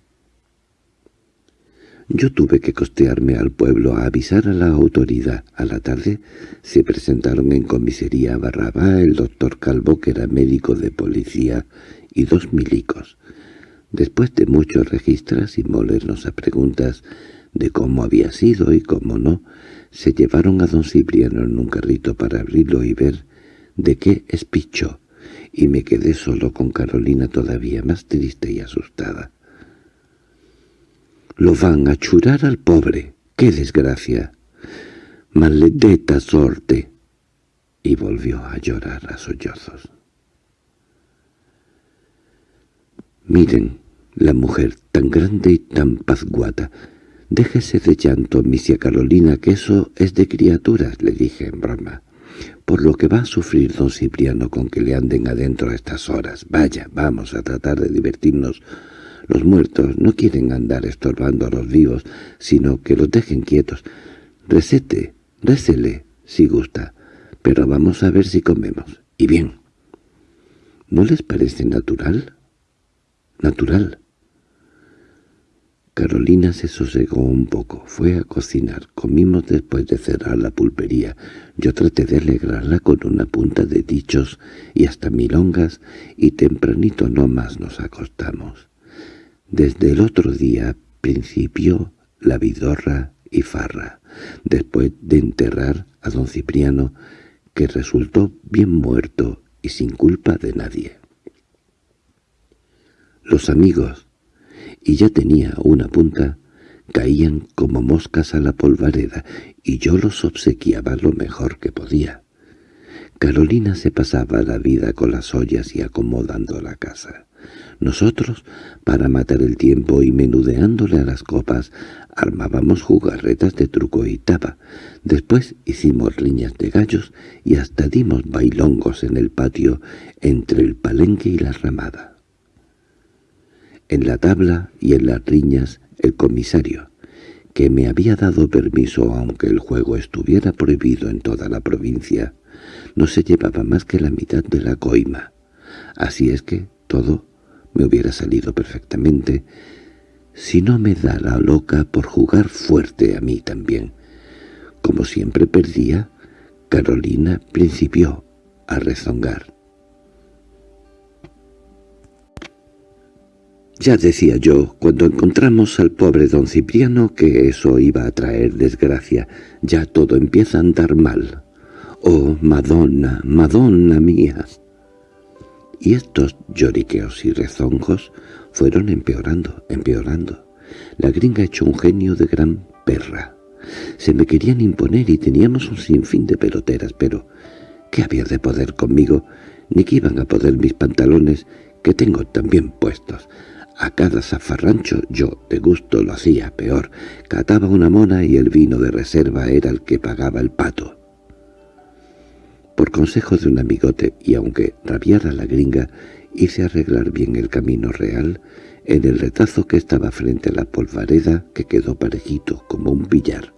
Yo tuve que costearme al pueblo a avisar a la autoridad. A la tarde se presentaron en comisaría Barrabá, el doctor Calvo, que era médico de policía, y dos milicos. Después de muchos registros y molernos a preguntas de cómo había sido y cómo no, se llevaron a don Cipriano en un carrito para abrirlo y ver de qué espichó, y me quedé solo con Carolina todavía más triste y asustada. Lo van a churar al pobre. ¡Qué desgracia! ¡Maledeta sorte! Y volvió a llorar a sollozos. Miren, la mujer tan grande y tan pazguata. Déjese de llanto, misia Carolina, que eso es de criaturas, le dije en broma. Por lo que va a sufrir don Cipriano con que le anden adentro a estas horas. Vaya, vamos a tratar de divertirnos los muertos no quieren andar estorbando a los vivos, sino que los dejen quietos. Recete, récele, si gusta, pero vamos a ver si comemos. Y bien. ¿No les parece natural? Natural. Carolina se sosegó un poco, fue a cocinar, comimos después de cerrar la pulpería. Yo traté de alegrarla con una punta de dichos y hasta milongas, y tempranito no más nos acostamos. Desde el otro día principió la vidorra y farra, después de enterrar a don Cipriano, que resultó bien muerto y sin culpa de nadie. Los amigos, y ya tenía una punta, caían como moscas a la polvareda, y yo los obsequiaba lo mejor que podía. Carolina se pasaba la vida con las ollas y acomodando la casa. Nosotros, para matar el tiempo y menudeándole a las copas, armábamos jugarretas de truco y taba. Después hicimos riñas de gallos y hasta dimos bailongos en el patio entre el palenque y la ramada. En la tabla y en las riñas el comisario, que me había dado permiso aunque el juego estuviera prohibido en toda la provincia, no se llevaba más que la mitad de la coima. Así es que todo me hubiera salido perfectamente si no me da la loca por jugar fuerte a mí también. Como siempre perdía, Carolina principió a rezongar. Ya decía yo, cuando encontramos al pobre don Cipriano, que eso iba a traer desgracia. Ya todo empieza a andar mal. ¡Oh, Madonna, Madonna mía! Y estos lloriqueos y rezongos fueron empeorando, empeorando. La gringa echó un genio de gran perra. Se me querían imponer y teníamos un sinfín de peloteras, pero ¿qué había de poder conmigo? Ni que iban a poder mis pantalones, que tengo también puestos. A cada zafarrancho yo, de gusto, lo hacía peor. Cataba una mona y el vino de reserva era el que pagaba el pato. Por consejo de un amigote, y aunque rabiara la gringa, hice arreglar bien el camino real en el retazo que estaba frente a la polvareda que quedó parejito como un billar,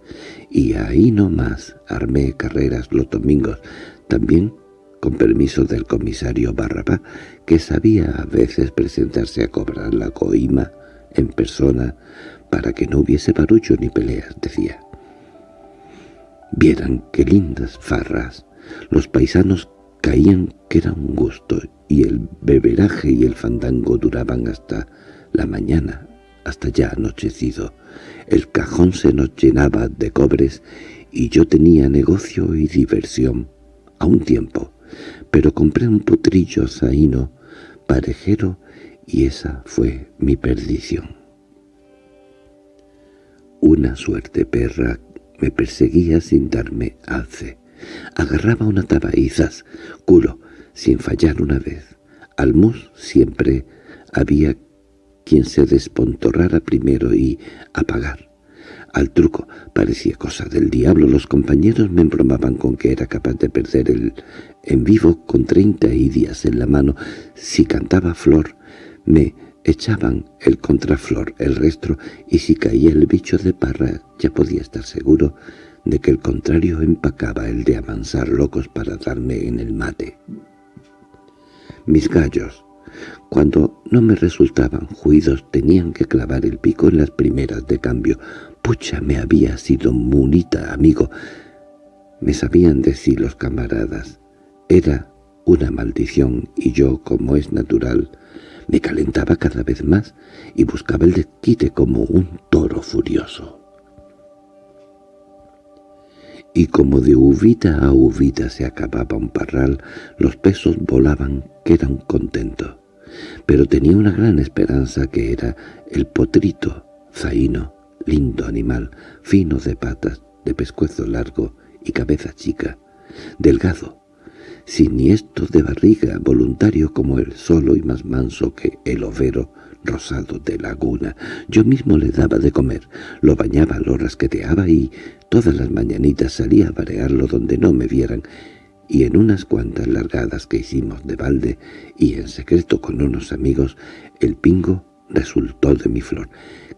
y ahí no más armé carreras los domingos, también con permiso del comisario Barrabá, que sabía a veces presentarse a cobrar la coima en persona para que no hubiese barullo ni peleas, decía. Vieran qué lindas farras, los paisanos caían que era un gusto, y el beberaje y el fandango duraban hasta la mañana, hasta ya anochecido. El cajón se nos llenaba de cobres, y yo tenía negocio y diversión a un tiempo, pero compré un putrillo zaino, parejero, y esa fue mi perdición. Una suerte perra me perseguía sin darme alce. Agarraba una tabaizas, culo, sin fallar una vez. Al mus siempre había quien se despontorrara primero y apagar. Al truco parecía cosa del diablo. Los compañeros me embromaban con que era capaz de perder el en vivo con treinta idias en la mano. Si cantaba flor, me echaban el contraflor, el resto, y si caía el bicho de parra ya podía estar seguro de que el contrario empacaba el de amansar locos para darme en el mate. Mis gallos, cuando no me resultaban juidos, tenían que clavar el pico en las primeras de cambio. Pucha, me había sido munita, amigo. Me sabían decir los camaradas. Era una maldición y yo, como es natural, me calentaba cada vez más y buscaba el desquite como un toro furioso y como de uvita a uvita se acababa un parral, los pesos volaban que era un contento. Pero tenía una gran esperanza que era el potrito, zaino, lindo animal, fino de patas, de pescuezo largo y cabeza chica, delgado, siniestro de barriga, voluntario como el solo y más manso que el overo rosado de laguna. Yo mismo le daba de comer, lo bañaba, lo rasqueteaba y todas las mañanitas salía a varearlo donde no me vieran, y en unas cuantas largadas que hicimos de balde y en secreto con unos amigos, el pingo resultó de mi flor.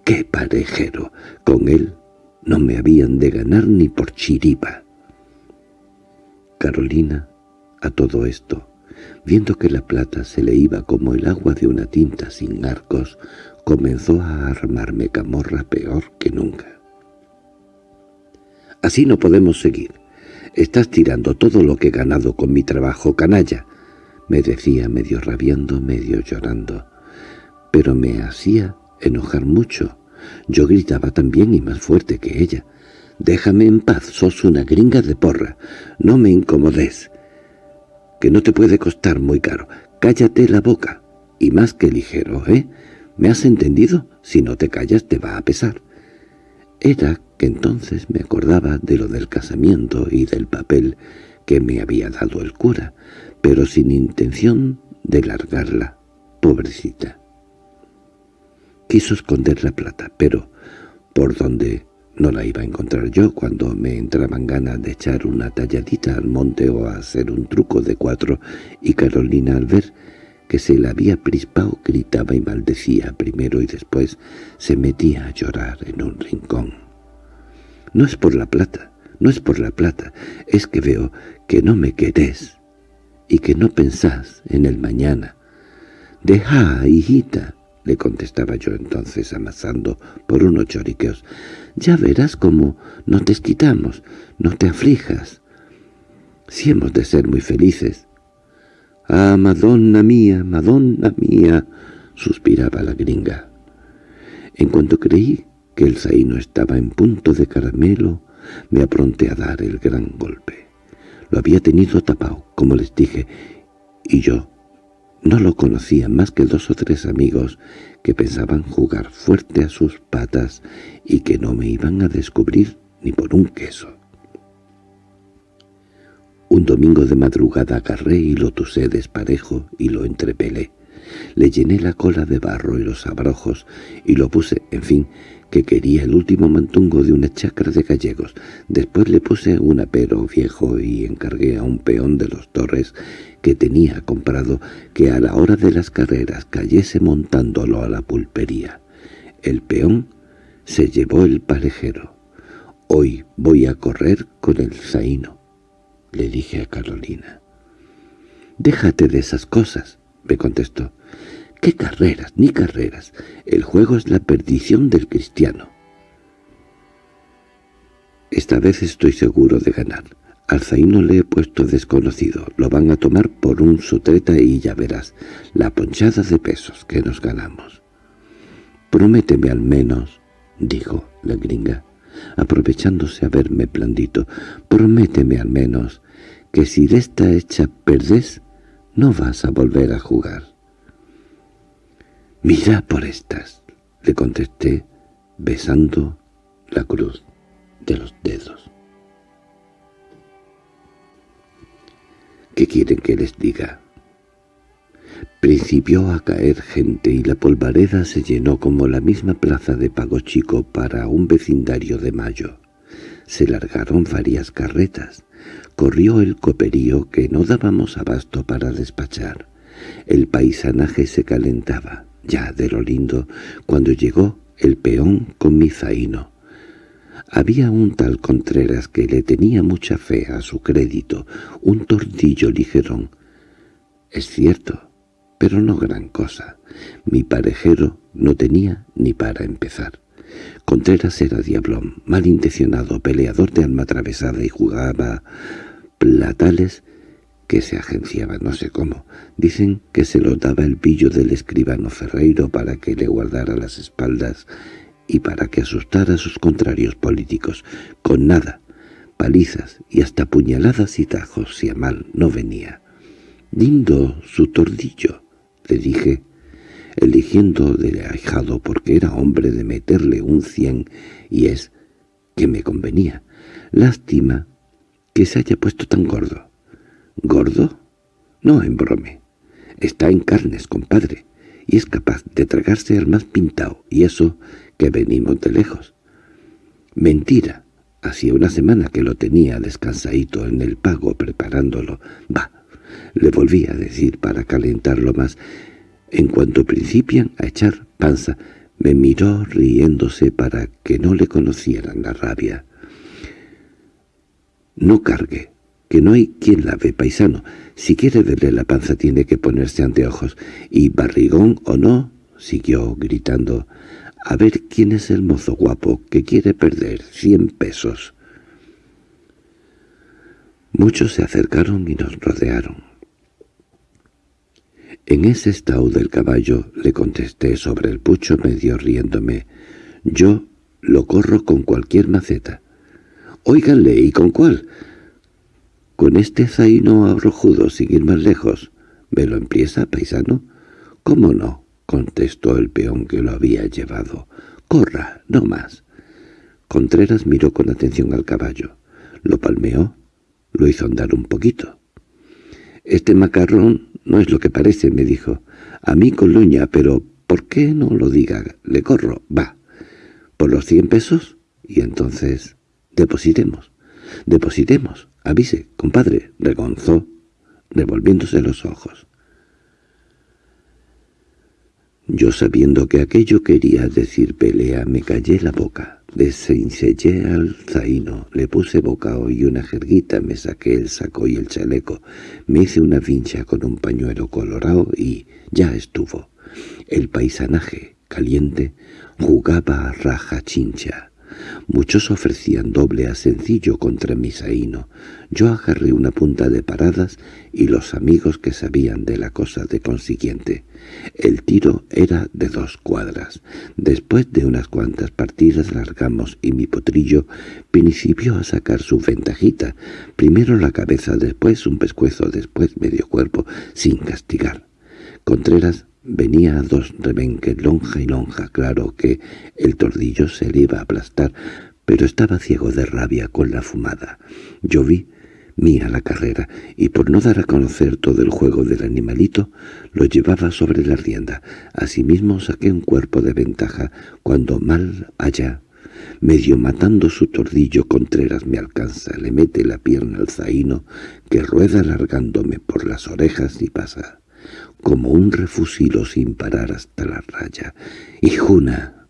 ¡Qué parejero! Con él no me habían de ganar ni por chiripa. Carolina, a todo esto, viendo que la plata se le iba como el agua de una tinta sin arcos, comenzó a armarme camorra peor que nunca. «Así no podemos seguir. Estás tirando todo lo que he ganado con mi trabajo, canalla», me decía medio rabiando, medio llorando. Pero me hacía enojar mucho. Yo gritaba también y más fuerte que ella. Déjame en paz, sos una gringa de porra. No me incomodes. Que no te puede costar muy caro. Cállate la boca. Y más que ligero, ¿eh? ¿Me has entendido? Si no te callas te va a pesar. Era que entonces me acordaba de lo del casamiento y del papel que me había dado el cura, pero sin intención de largarla, pobrecita. Quiso esconder la plata, pero por donde no la iba a encontrar yo cuando me entraban ganas de echar una talladita al monte o a hacer un truco de cuatro, y Carolina al ver que se la había prispado gritaba y maldecía primero y después se metía a llorar en un rincón. No es por la plata, no es por la plata, es que veo que no me querés y que no pensás en el mañana. Deja, hijita, le contestaba yo entonces amasando por unos choriqueos. Ya verás cómo no te quitamos, no te aflijas. Si hemos de ser muy felices, —¡Ah, Madonna mía, Madonna mía! —suspiraba la gringa. En cuanto creí que el zaino estaba en punto de caramelo, me apronté a dar el gran golpe. Lo había tenido tapado, como les dije, y yo no lo conocía más que dos o tres amigos que pensaban jugar fuerte a sus patas y que no me iban a descubrir ni por un queso. Un domingo de madrugada agarré y lo tusé desparejo y lo entrepelé. Le llené la cola de barro y los abrojos y lo puse, en fin, que quería el último mantungo de una chacra de gallegos. Después le puse un apero viejo y encargué a un peón de los torres que tenía comprado que a la hora de las carreras cayese montándolo a la pulpería. El peón se llevó el parejero. Hoy voy a correr con el zaino le dije a Carolina. «Déjate de esas cosas», me contestó. «¿Qué carreras, ni carreras? El juego es la perdición del cristiano». Esta vez estoy seguro de ganar. Al zaino le he puesto desconocido. Lo van a tomar por un sutreta y ya verás la ponchada de pesos que nos ganamos. «Prométeme al menos», dijo la gringa, aprovechándose a verme blandito, «prométeme al menos que si de esta hecha perdés, no vas a volver a jugar. «Mira por estas», le contesté, besando la cruz de los dedos. ¿Qué quieren que les diga? Principió a caer gente y la polvareda se llenó como la misma plaza de Pago Chico para un vecindario de mayo. Se largaron varias carretas. Corrió el coperío que no dábamos abasto para despachar. El paisanaje se calentaba, ya de lo lindo, cuando llegó el peón con mi zaino. Había un tal Contreras que le tenía mucha fe a su crédito, un tordillo ligerón. Es cierto, pero no gran cosa. Mi parejero no tenía ni para empezar. Contreras era diablón, malintencionado, peleador de alma atravesada y jugaba platales que se agenciaba no sé cómo. Dicen que se lo daba el pillo del escribano Ferreiro para que le guardara las espaldas y para que asustara a sus contrarios políticos. Con nada, palizas y hasta puñaladas y tajos si a mal no venía. «Lindo su tordillo», le dije, eligiendo del ahijado porque era hombre de meterle un cien, y es que me convenía. Lástima que se haya puesto tan gordo. ¿Gordo? No embrome. Está en carnes, compadre, y es capaz de tragarse al más pintado, y eso que venimos de lejos. Mentira. Hacía una semana que lo tenía descansadito en el pago preparándolo. Va, le volví a decir para calentarlo más, en cuanto principian a echar panza, me miró riéndose para que no le conocieran la rabia. «No cargue, que no hay quien la ve, paisano. Si quiere verle la panza tiene que ponerse anteojos. Y barrigón o no», siguió gritando, «a ver quién es el mozo guapo que quiere perder cien pesos». Muchos se acercaron y nos rodearon. En ese estado del caballo le contesté sobre el pucho medio riéndome. Yo lo corro con cualquier maceta. —Óiganle, ¿y con cuál? —Con este zaino arrojudo, sin ir más lejos. ¿Me lo empieza, paisano? —¿Cómo no? —contestó el peón que lo había llevado. —Corra, no más. Contreras miró con atención al caballo. Lo palmeó, lo hizo andar un poquito. —Este macarrón no es lo que parece —me dijo. A mí con luña, pero ¿por qué no lo diga? Le corro, va. ¿Por los cien pesos? Y entonces depositemos. Depositemos. Avise, compadre, regonzó, revolviéndose los ojos. Yo sabiendo que aquello quería decir pelea, me callé la boca. Desencellé al zaino, le puse bocao y una jerguita, me saqué el saco y el chaleco, me hice una vincha con un pañuelo colorado y ya estuvo. El paisanaje, caliente, jugaba a raja chincha. Muchos ofrecían doble a sencillo contra mi saíno. Yo agarré una punta de paradas y los amigos que sabían de la cosa de consiguiente. El tiro era de dos cuadras. Después de unas cuantas partidas largamos y mi potrillo principió a sacar su ventajita. Primero la cabeza, después un pescuezo, después medio cuerpo, sin castigar. Contreras Venía a dos rebenques, lonja y lonja, claro que el tordillo se le iba a aplastar, pero estaba ciego de rabia con la fumada. Yo vi mía la carrera, y por no dar a conocer todo el juego del animalito, lo llevaba sobre la rienda. Asimismo saqué un cuerpo de ventaja, cuando mal allá, medio matando su tordillo, Contreras me alcanza, le mete la pierna al zaino, que rueda alargándome por las orejas y pasa como un refusilo sin parar hasta la raya. ¡Y Juna!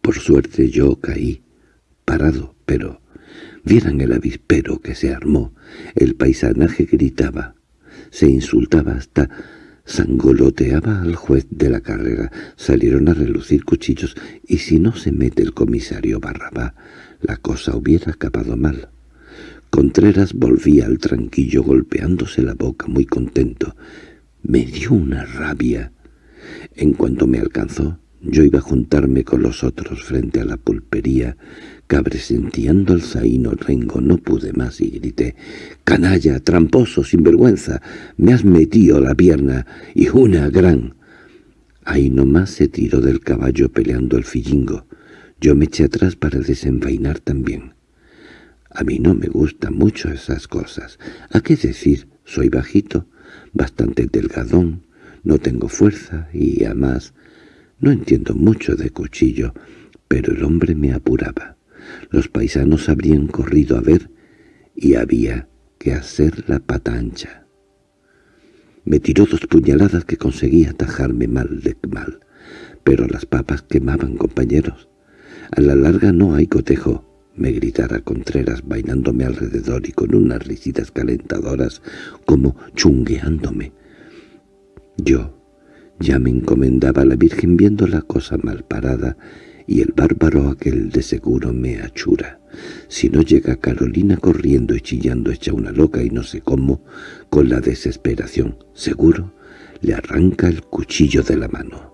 Por suerte yo caí, parado, pero vieran el avispero que se armó. El paisanaje gritaba, se insultaba hasta sangoloteaba al juez de la carrera. Salieron a relucir cuchillos, y si no se mete el comisario Barrabá, la cosa hubiera acabado mal. Contreras volvía al tranquillo golpeándose la boca muy contento. Me dio una rabia. En cuanto me alcanzó, yo iba a juntarme con los otros frente a la pulpería, cabresenteando el zaino rengo, no pude más y grité, «¡Canalla, tramposo, sinvergüenza! ¡Me has metido la pierna! ¡Y una gran!» Ahí nomás se tiró del caballo peleando el fillingo. Yo me eché atrás para desenvainar también. A mí no me gustan mucho esas cosas. ¿A qué decir? Soy bajito, bastante delgadón, no tengo fuerza y, además, no entiendo mucho de cuchillo, pero el hombre me apuraba. Los paisanos habrían corrido a ver y había que hacer la pata ancha. Me tiró dos puñaladas que conseguí atajarme mal de mal, pero las papas quemaban, compañeros. A la larga no hay cotejo, me gritara Contreras bailándome alrededor y con unas risitas calentadoras como chungueándome. Yo ya me encomendaba a la Virgen viendo la cosa mal parada y el bárbaro aquel de seguro me achura. Si no llega Carolina corriendo y chillando hecha una loca y no sé cómo, con la desesperación, seguro, le arranca el cuchillo de la mano.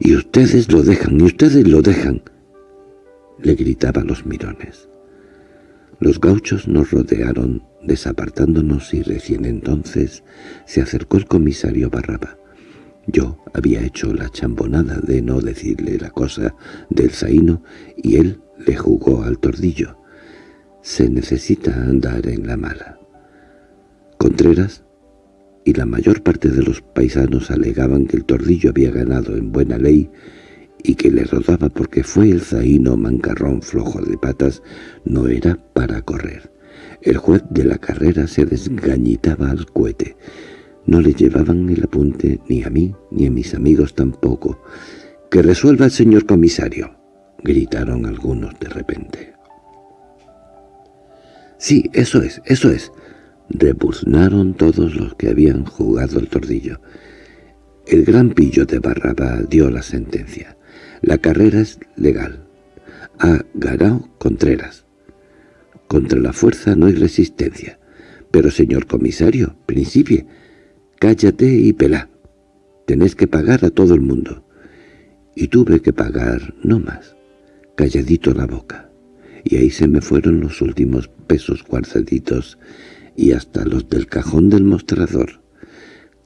—¡Y ustedes lo dejan, y ustedes lo dejan! Le gritaban los mirones. Los gauchos nos rodearon, desapartándonos y recién entonces se acercó el comisario Barraba. Yo había hecho la chambonada de no decirle la cosa del zaino y él le jugó al tordillo. Se necesita andar en la mala. Contreras y la mayor parte de los paisanos alegaban que el tordillo había ganado en buena ley y que le rodaba porque fue el zaino mancarrón flojo de patas, no era para correr. El juez de la carrera se desgañitaba al cohete. No le llevaban el apunte ni a mí ni a mis amigos tampoco. —¡Que resuelva el señor comisario! —gritaron algunos de repente. —Sí, eso es, eso es —rebuznaron todos los que habían jugado el tordillo. El gran pillo de Barraba dio la sentencia. La carrera es legal. Ha ganado Contreras. Contra la fuerza no hay resistencia. Pero, señor comisario, principie, cállate y pelá. Tenés que pagar a todo el mundo. Y tuve que pagar no más. calladito la boca, y ahí se me fueron los últimos pesos guardaditos y hasta los del cajón del mostrador.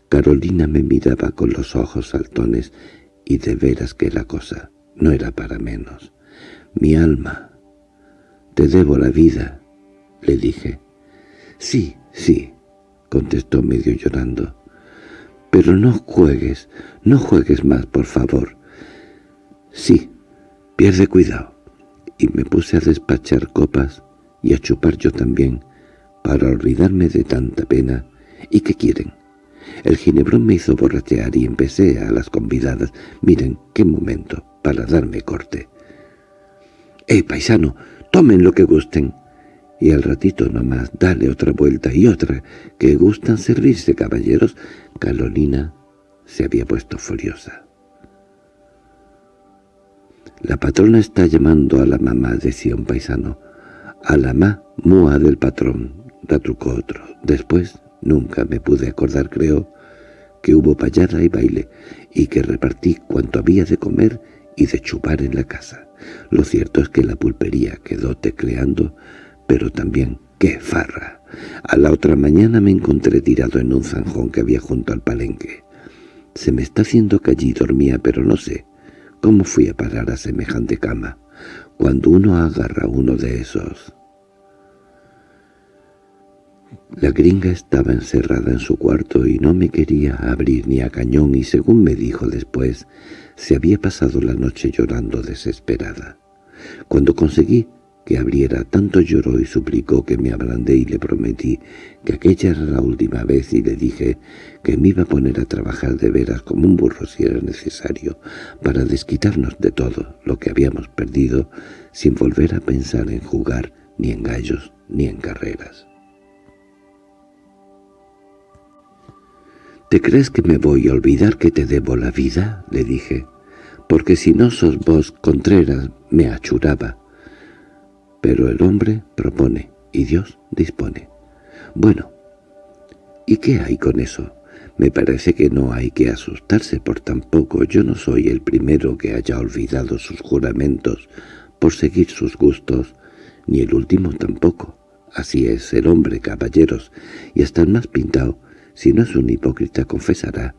Carolina me miraba con los ojos saltones y de veras que la cosa no era para menos. Mi alma, te debo la vida, le dije. Sí, sí, contestó medio llorando. Pero no juegues, no juegues más, por favor. Sí, pierde cuidado. Y me puse a despachar copas y a chupar yo también, para olvidarme de tanta pena. ¿Y qué quieren? El ginebrón me hizo borrachear y empecé a las convidadas. Miren, qué momento, para darme corte. —¡Eh, paisano! ¡Tomen lo que gusten! Y al ratito nomás, dale otra vuelta y otra, que gustan servirse, caballeros. Carolina se había puesto furiosa. «La patrona está llamando a la mamá», decía un paisano. «A la ma, mua del patrón», retrucó otro. Después, nunca me pude acordar, creo, que hubo payada y baile, y que repartí cuanto había de comer y de chupar en la casa. Lo cierto es que la pulpería quedó tecleando pero también ¡qué farra! A la otra mañana me encontré tirado en un zanjón que había junto al palenque. Se me está haciendo que allí dormía, pero no sé cómo fui a parar a semejante cama. Cuando uno agarra uno de esos... La gringa estaba encerrada en su cuarto y no me quería abrir ni a cañón y según me dijo después, se había pasado la noche llorando desesperada. Cuando conseguí que abriera, tanto lloró y suplicó que me ablandé y le prometí que aquella era la última vez y le dije que me iba a poner a trabajar de veras como un burro si era necesario para desquitarnos de todo lo que habíamos perdido sin volver a pensar en jugar ni en gallos ni en carreras. —¿Te crees que me voy a olvidar que te debo la vida? —le dije. —Porque si no sos vos, Contreras, me achuraba. Pero el hombre propone y Dios dispone. Bueno, ¿y qué hay con eso? Me parece que no hay que asustarse por tampoco. Yo no soy el primero que haya olvidado sus juramentos por seguir sus gustos, ni el último tampoco. Así es el hombre, caballeros, y hasta el más pintado, si no es un hipócrita, confesará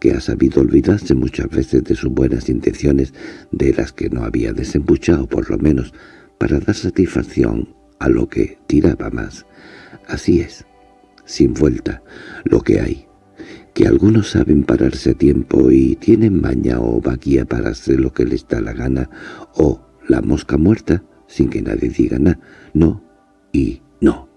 que ha sabido olvidarse muchas veces de sus buenas intenciones, de las que no había desembuchado por lo menos para dar satisfacción a lo que tiraba más. Así es, sin vuelta, lo que hay, que algunos saben pararse a tiempo y tienen maña o vaquía para hacer lo que les da la gana, o la mosca muerta, sin que nadie diga nada, no y no.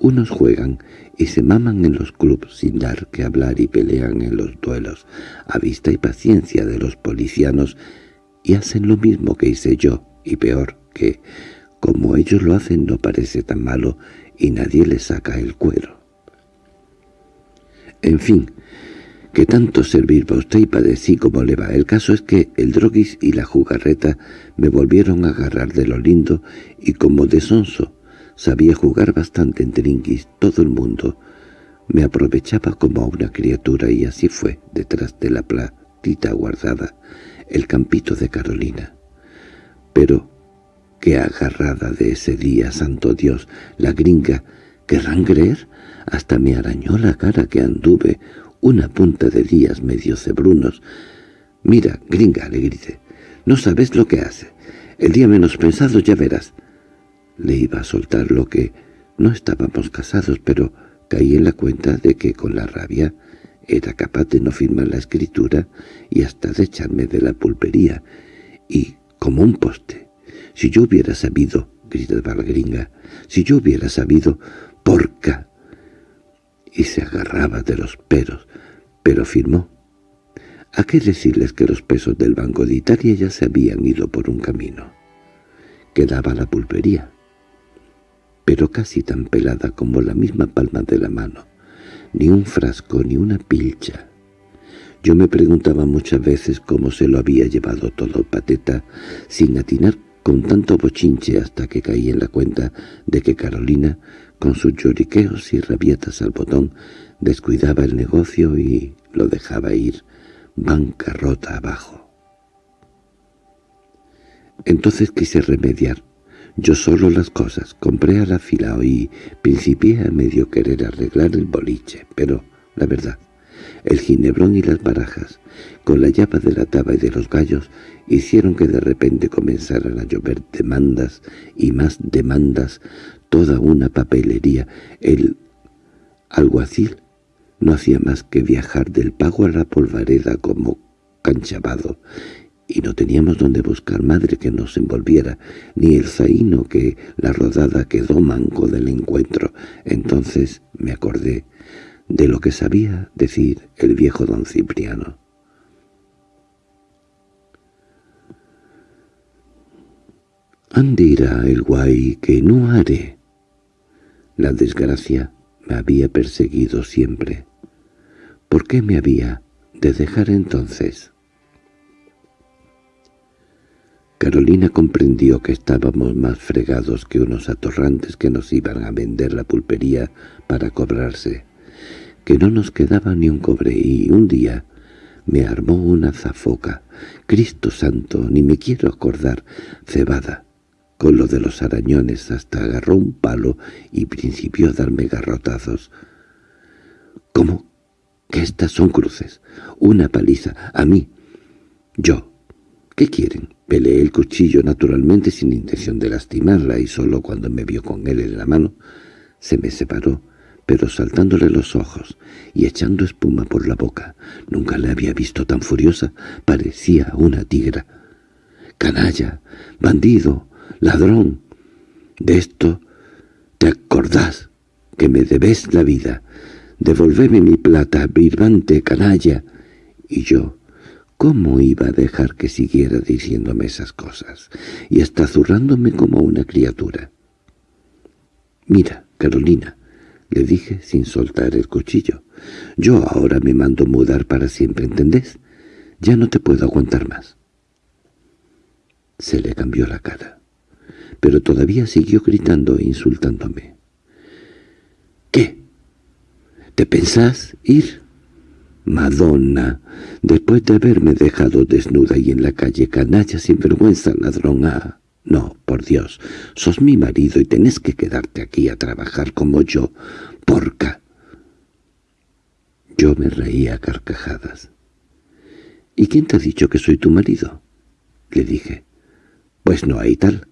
Unos juegan y se maman en los clubs sin dar que hablar y pelean en los duelos, a vista y paciencia de los policianos, y hacen lo mismo que hice yo, y peor, que, como ellos lo hacen, no parece tan malo y nadie le saca el cuero. En fin, que tanto servir para usted y padecí como le va. El caso es que el droguis y la jugarreta me volvieron a agarrar de lo lindo y como de sonso sabía jugar bastante en trinquis todo el mundo. Me aprovechaba como a una criatura y así fue, detrás de la platita guardada, el campito de Carolina. Pero Qué agarrada de ese día, santo Dios, la gringa, ¿querrán creer? Hasta me arañó la cara que anduve una punta de días medio cebrunos. Mira, gringa, le grité, no sabes lo que hace. El día menos pensado ya verás. Le iba a soltar lo que no estábamos casados, pero caí en la cuenta de que con la rabia era capaz de no firmar la escritura y hasta de echarme de la pulpería, y como un poste. Si yo hubiera sabido, gritaba la gringa, si yo hubiera sabido, porca. Y se agarraba de los peros, pero firmó. ¿A qué decirles que los pesos del Banco de Italia ya se habían ido por un camino? Quedaba la pulpería, pero casi tan pelada como la misma palma de la mano. Ni un frasco ni una pilcha. Yo me preguntaba muchas veces cómo se lo había llevado todo pateta, sin atinar con tanto bochinche hasta que caí en la cuenta de que Carolina, con sus lloriqueos y rabietas al botón, descuidaba el negocio y lo dejaba ir bancarrota abajo. Entonces quise remediar yo solo las cosas, compré a la fila y principié a medio querer arreglar el boliche, pero, la verdad, el ginebrón y las barajas, con la llave de la taba y de los gallos, hicieron que de repente comenzaran a llover demandas y más demandas, toda una papelería. El alguacil no hacía más que viajar del pago a la polvareda como canchavado, y no teníamos donde buscar madre que nos envolviera, ni el zaino que la rodada quedó manco del encuentro. Entonces me acordé de lo que sabía decir el viejo don Cipriano. Andira el guay que no haré. La desgracia me había perseguido siempre. ¿Por qué me había de dejar entonces? Carolina comprendió que estábamos más fregados que unos atorrantes que nos iban a vender la pulpería para cobrarse, que no nos quedaba ni un cobre y un día me armó una zafoca, Cristo santo, ni me quiero acordar, cebada, con lo de los arañones hasta agarró un palo y principió a darme garrotazos. —¿Cómo? —Que estas son cruces. Una paliza. A mí. Yo. ¿Qué quieren? Peleé el cuchillo naturalmente sin intención de lastimarla y solo cuando me vio con él en la mano se me separó, pero saltándole los ojos y echando espuma por la boca. Nunca la había visto tan furiosa. Parecía una tigra. —¡Canalla! ¡Bandido! ladrón. De esto te acordás, que me debes la vida. Devolveme mi plata, birbante canalla. Y yo, ¿cómo iba a dejar que siguiera diciéndome esas cosas? Y hasta zurrándome como una criatura. Mira, Carolina, le dije sin soltar el cuchillo. Yo ahora me mando mudar para siempre, ¿entendés? Ya no te puedo aguantar más. Se le cambió la cara pero todavía siguió gritando e insultándome. —¿Qué? ¿Te pensás ir? —Madonna, después de haberme dejado desnuda y en la calle canalla sin vergüenza ladrón ah, No, por Dios, sos mi marido y tenés que quedarte aquí a trabajar como yo, porca. Yo me reía a carcajadas. —¿Y quién te ha dicho que soy tu marido? —le dije. —Pues no hay tal.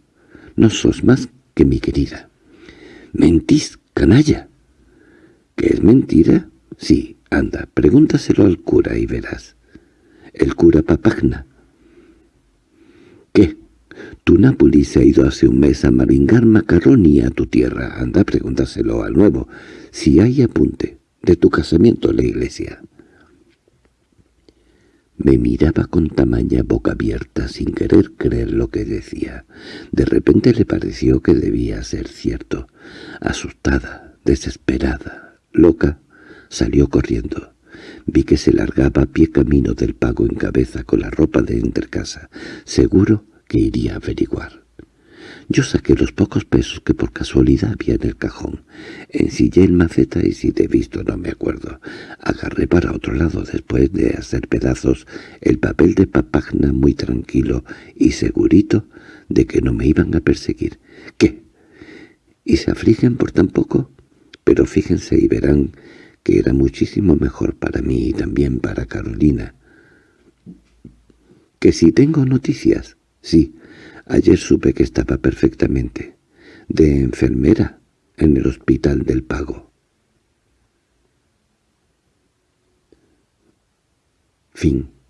No sos más que mi querida. —¿Mentís, canalla? ¿Qué es mentira? Sí, anda, pregúntaselo al cura y verás. El cura Papagna. ¿Qué? Tu Nápoles se ha ido hace un mes a maringar macarroni a tu tierra. Anda, pregúntaselo al nuevo. Si hay apunte de tu casamiento en la iglesia. Me miraba con tamaña boca abierta sin querer creer lo que decía. De repente le pareció que debía ser cierto. Asustada, desesperada, loca, salió corriendo. Vi que se largaba a pie camino del pago en cabeza con la ropa de entrecasa. Seguro que iría a averiguar. Yo saqué los pocos pesos que por casualidad había en el cajón. Ensillé el maceta y si te he visto no me acuerdo. Agarré para otro lado después de hacer pedazos el papel de papagna muy tranquilo y segurito de que no me iban a perseguir. ¿Qué? ¿Y se afligen por tan poco? Pero fíjense y verán que era muchísimo mejor para mí y también para Carolina. ¿Que si tengo noticias? Sí, Ayer supe que estaba perfectamente. De enfermera en el hospital del Pago. Fin